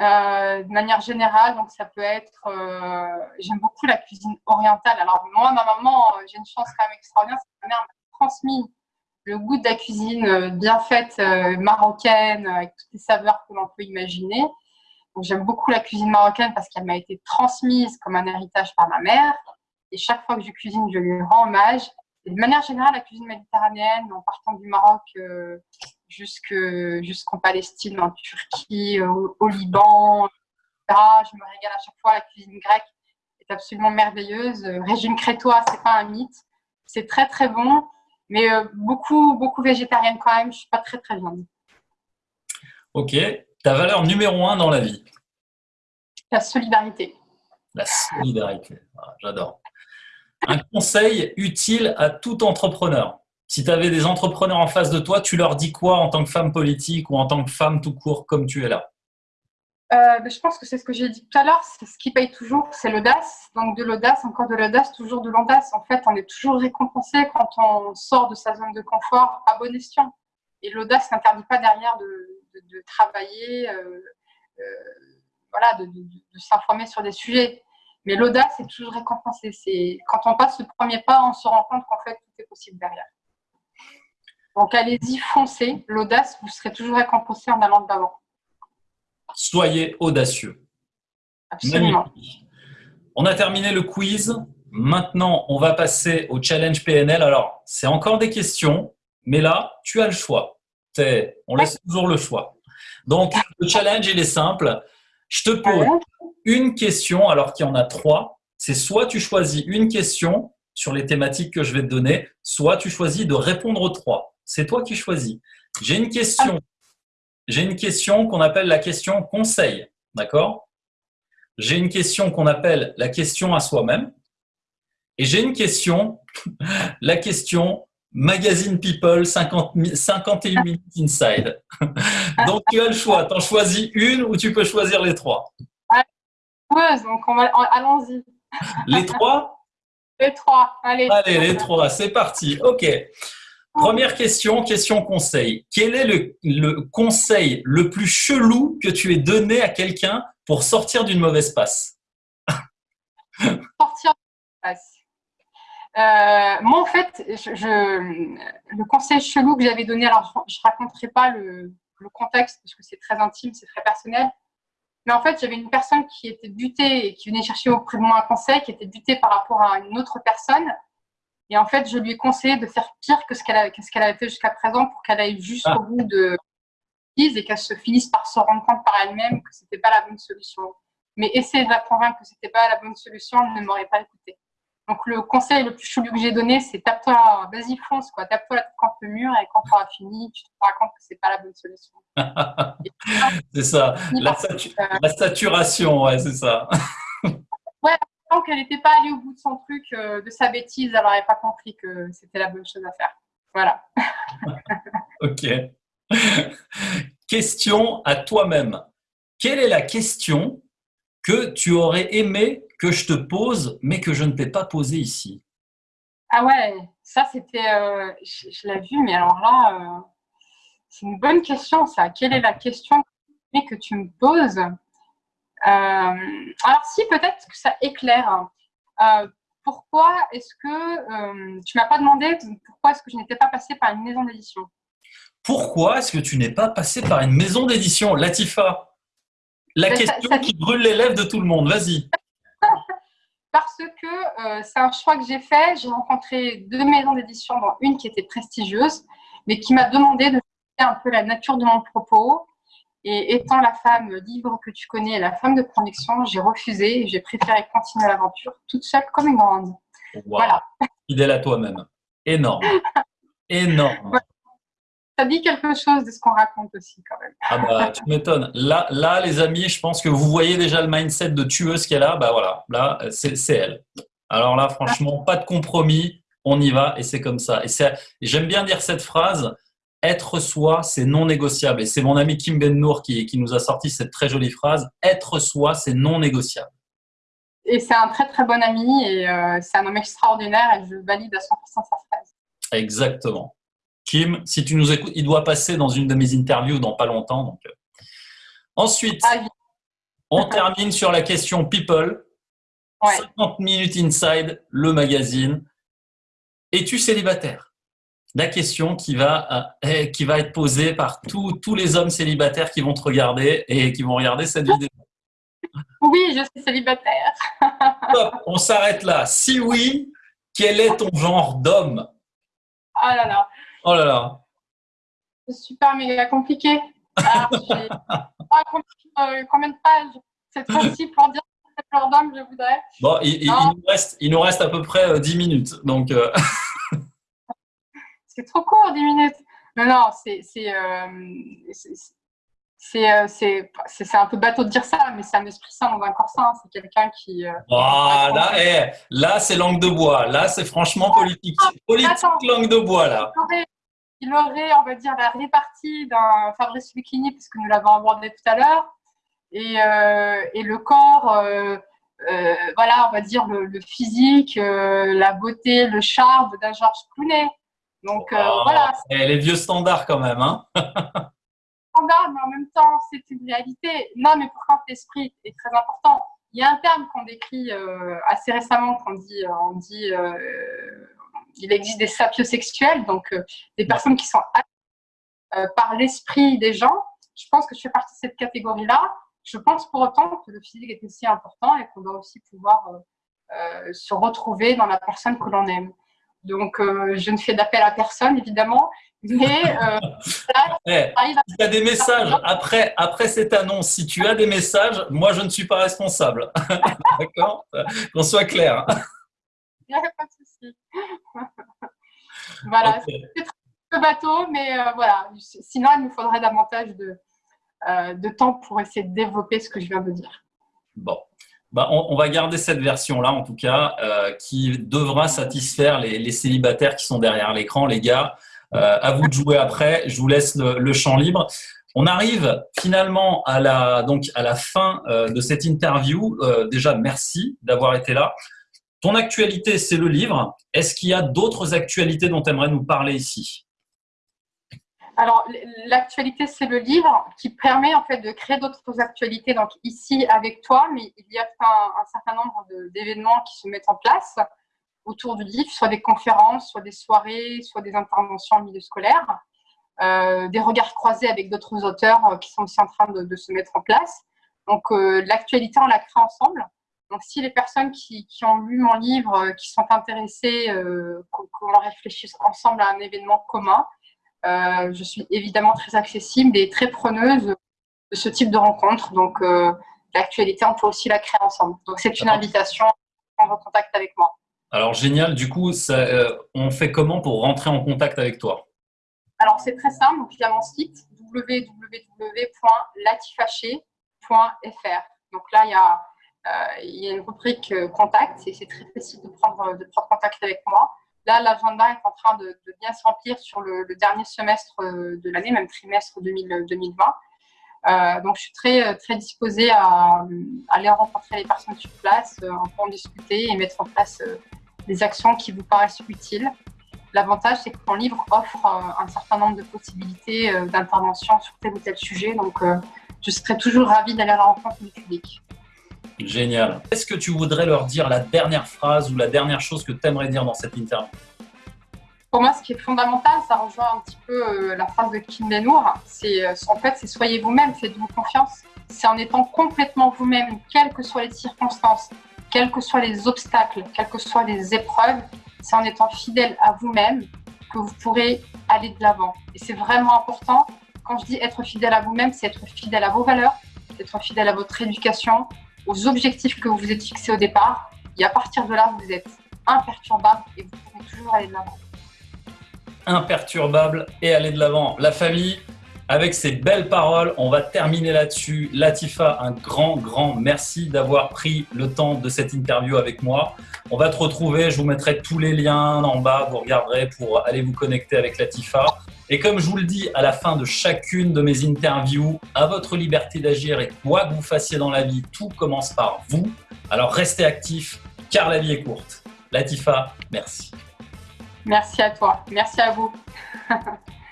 Euh, de manière générale, donc ça peut être, euh, j'aime beaucoup la cuisine orientale. Alors moi, ma maman, euh, j'ai une chance quand même extraordinaire, c'est que ma mère m'a transmis le goût de la cuisine bien faite marocaine, avec toutes les saveurs que l'on peut imaginer. J'aime beaucoup la cuisine marocaine parce qu'elle m'a été transmise comme un héritage par ma mère. Et chaque fois que je cuisine, je lui rends hommage. Et de manière générale, la cuisine méditerranéenne, en partant du Maroc jusqu'en Palestine, en Turquie, au, Liban, etc. Je me régale à chaque fois. La cuisine grecque est absolument merveilleuse. Régime crétois, c'est pas un mythe. C'est très très bon, mais euh, beaucoup beaucoup végétarienne quand même. Je suis pas très très viande. Ok. Ta valeur numéro un dans la vie? La solidarité. La solidarité, ah, j'adore. Un conseil utile à tout entrepreneur? Si tu avais des entrepreneurs en face de toi, tu leur dis quoi en tant que femme politique ou en tant que femme tout court comme tu es là? Euh, ben, je pense que c'est ce que j'ai dit tout à l'heure, c'est ce qui paye toujours, c'est l'audace. Donc de l'audace, encore de l'audace, toujours de l'audace. En fait, on est toujours récompensé quand on sort de sa zone de confort à bon escient. Et l'audace n'interdit pas derrière de, travailler, euh, euh, voilà, de, s'informer sur des sujets. Mais l'audace est toujours récompensée. Quand on passe le premier pas, on se rend compte qu'en fait tout est possible derrière. Donc allez-y, foncez. L'audace, vous serez toujours récompensé en allant de l'avant. Soyez audacieux. Absolument. On a terminé le quiz. Maintenant, on va passer au challenge PNL. Alors, c'est encore des questions, mais là, tu as le choix. On laisse toujours le choix. Donc, le challenge, il est simple. Je te pose une question, alors qu'il y en a trois. C'est soit tu choisis une question sur les thématiques que je vais te donner, soit tu choisis de répondre aux trois. C'est toi qui choisis. J'ai une question j'ai une question qu'on appelle la question conseil. D'accord? J'ai une question qu'on appelle la question à soi-même. Et j'ai une question, [LAUGHS] la question Magazine People 50, 51 minutes inside. [LAUGHS] Donc tu as le choix, tu en choisis une ou tu peux choisir les trois. donc allons-y. Les trois? [LAUGHS] Les trois, allez. Allez, les trois, c'est parti. Ok. Première question, question conseil. Quel est le, conseil le plus chelou que tu aies donné à quelqu'un pour sortir d'une mauvaise passe? Sortir d'une passe. Euh, moi, en fait, le conseil chelou que j'avais donné, alors je ne raconterai pas le, contexte parce que c'est très intime, c'est très personnel. Mais en fait, j'avais une personne qui était butée et qui venait chercher auprès de moi un conseil, qui était butée par rapport à une autre personne. Et en fait, je lui ai conseillé de faire pire que ce qu'elle avait, fait jusqu'à présent pour qu'elle aille jusqu'au ah. bout de et qu'elle se finisse par se rendre compte par elle-même que c'était pas la bonne solution. Mais essayer de la convaincre que c'était pas la bonne solution, elle ne m'aurait pas écouté. Donc le conseil le plus chelou que j'ai donné, c'est tape-toi, vas-y fonce quoi, tape-toi la tête contre le mur et quand tu auras fini, tu te rends compte que c'est pas la bonne solution. [LAUGHS] c'est ça, la, saturation, ouais, c'est ça. ouais, qu'elle n'était pas allée au bout de son truc, euh, de sa bêtise, elle n'aurait pas compris que c'était la bonne chose à faire. Voilà. [LAUGHS] ok. question à toi-même. Quelle est la question que tu aurais aimé que je te pose, mais que je ne t'ai pas posée ici? Ah ouais, ça c'était, euh, je, l'ai vu, mais alors là, euh, c'est une bonne question ça. Quelle est la question que tu me poses? Alors si, peut-être que ça éclaire. Euh, pourquoi est-ce que euh, tu m'as pas demandé pourquoi est-ce que je n'étais pas passée par une maison d'édition? Pourquoi est-ce que tu n'es pas passée par une maison d'édition, Latifa? La ben, question qui brûle les lèvres de tout le monde. Vas-y. [LAUGHS] Parce que c'est un choix que j'ai fait. J'ai rencontré deux maisons d'édition, dont une qui était prestigieuse, mais qui m'a demandé de faire un peu la nature de mon propos et étant la femme libre que tu connais, la femme de conviction, j'ai refusé et j'ai préféré continuer l'aventure toute seule comme une grande. Voilà. Fidèle à toi-même. Énorme. [LAUGHS] Énorme. Ça dit quelque chose de ce qu'on raconte aussi quand même. Ah bah, tu m'étonnes. Là, là, les amis, je pense que vous voyez déjà le mindset de tueuse qu'elle a. Bah voilà, là, c'est elle. Alors là, franchement, pas de compromis. On y va et c'est comme ça. Et j'aime bien dire cette phrase être soi, c'est non négociable. Et c'est mon ami Kim Ben Nour qui, qui, nous a sorti cette très jolie phrase. Être soi, c'est non négociable. Et c'est un très très bon ami et euh, c'est un homme extraordinaire et je valide à 100% sa phrase. Exactement. Kim, si tu nous écoutes, il doit passer dans une de mes interviews dans pas longtemps. Donc. Euh. Ensuite, ah on termine sur la question People. 50 minutes inside, le magazine. Es-tu célibataire? La question qui va, euh, qui va être posée par tous les hommes célibataires qui vont te regarder et qui vont regarder cette vidéo. Oui, je suis célibataire. [LAUGHS] on s'arrête là. Si oui, quel est ton genre d'homme? Oh là là. Oh là là. C'est super méga compliqué. Alors, [LAUGHS] euh, combien de pages C'est facile pour dire quel genre d'homme je voudrais. Bon, il, nous reste, il, nous reste, à peu près 10 euh, minutes. Donc, [LAUGHS] c'est trop court, 10 minutes. Non, non, c'est euh, c'est c'est un peu bateau de dire ça, mais c'est un esprit sain dans un corps sain. C'est quelqu'un qui. Ah, là, eh, là c'est langue de bois. Là, c'est franchement politique. Politique, langue de bois, là. Il aurait, on va dire, la répartie d'un Fabrice Lucchini, puisque nous l'avons abordé tout à l'heure, et, et, le corps, voilà, on va dire le, physique, la beauté, le charme d'un Georges Clooney. Donc oh, voilà. Et les vieux standards quand même, hein [LAUGHS] standard, mais en même temps, c'est une réalité. Non, mais pourquoi l'esprit est très important. Il y a un terme qu'on décrit euh, assez récemment, qu'on dit, on dit euh, il existe des sapiosexuels, donc euh, des personnes qui sont par l'esprit des gens. Je pense que je fais partie de cette catégorie-là. Je pense pour autant que le physique est aussi important et qu'on doit aussi pouvoir se retrouver dans la personne que l'on aime. Donc, je ne fais d'appel à personne, évidemment, mais euh, [LAUGHS] eh, tu as des messages après, après cette annonce, si tu as des messages, moi je ne suis pas responsable. [LAUGHS] D'accord? Qu'on soit clair. Il n'y a pas de souci. voilà, c'est très bateau, mais euh, voilà. Sinon, il nous faudrait davantage de, euh, de temps pour essayer de développer ce que je viens de dire. Bon. Bah, on, va garder cette version-là, en tout cas, euh, qui devra satisfaire les, célibataires qui sont derrière l'écran, les gars. Euh, à vous de jouer après. Je vous laisse le, champ libre. On arrive finalement à la, donc à la fin euh, de cette interview. Euh, déjà, merci d'avoir été là. Ton actualité, c'est le livre. Est-ce qu'il y a d'autres actualités dont tu aimerais nous parler ici? Alors, l'actualité, c'est le livre qui permet en fait de créer d'autres actualités. Donc, ici avec toi, mais il y a un, certain nombre d'événements qui se mettent en place autour du livre, soit des conférences, soit des soirées, soit des interventions en milieu scolaire, euh, des regards croisés avec d'autres auteurs euh, qui sont aussi en train de, se mettre en place. Donc euh, l'actualité, on la crée ensemble. Donc si les personnes qui, ont lu mon livre, qui sont intéressées, qu'on réfléchisse ensemble à un événement commun, je suis évidemment très accessible et très preneuse de ce type de rencontre. Donc l'actualité, on peut aussi la créer ensemble. Donc c'est une invitation à prendre contact avec moi. Alors génial, du coup, euh, on fait comment pour rentrer en contact avec toi? Alors c'est très simple, donc via mon site www.latifaché.fr. Donc là, il y a, euh, il y a une rubrique euh, contact et c'est très facile de prendre, de prendre contact avec moi. Là, l'agenda est en train de, bien se remplir sur le, dernier semestre de l'année, même trimestre 2020. donc, je suis très, très disposée à, aller rencontrer les personnes sur place, en discuter et mettre en place des actions qui vous paraissent utiles. L'avantage, c'est que mon livre offre euh, un certain nombre de possibilités euh, d'intervention sur tel ou tel sujet. Donc, euh, je serais toujours ravie d'aller à la rencontre du public. Génial. Est-ce que tu voudrais leur dire la dernière phrase ou la dernière chose que tu aimerais dire dans cette interview? Pour moi, ce qui est fondamental, ça rejoint un petit peu la phrase de Kim Benour. C'est en fait, c'est soyez vous-même, faites-vous confiance. C'est en étant complètement vous-même, quelles que soient les circonstances, quels que soient les obstacles, quelles que soient les épreuves, c'est en étant fidèle à vous-même que vous pourrez aller de l'avant. Et c'est vraiment important. Quand je dis être fidèle à vous-même, c'est être fidèle à vos valeurs, être fidèle à votre éducation, aux objectifs que vous vous êtes fixés au départ. Et à partir de là, vous êtes imperturbable et vous pouvez toujours aller de l'avant. Imperturbable et aller de l'avant. La famille, avec ces belles paroles, on va terminer là-dessus. Latifa, un grand, grand merci d'avoir pris le temps de cette interview avec moi. On va te retrouver, je vous mettrai tous les liens en bas, vous regarderez pour aller vous connecter avec Latifa. Et comme je vous le dis à la fin de chacune de mes interviews, à votre liberté d'agir et quoi que vous fassiez dans la vie, tout commence par vous. Alors restez actifs car la vie est courte. Latifa, merci. Merci à toi, merci à vous. [LAUGHS]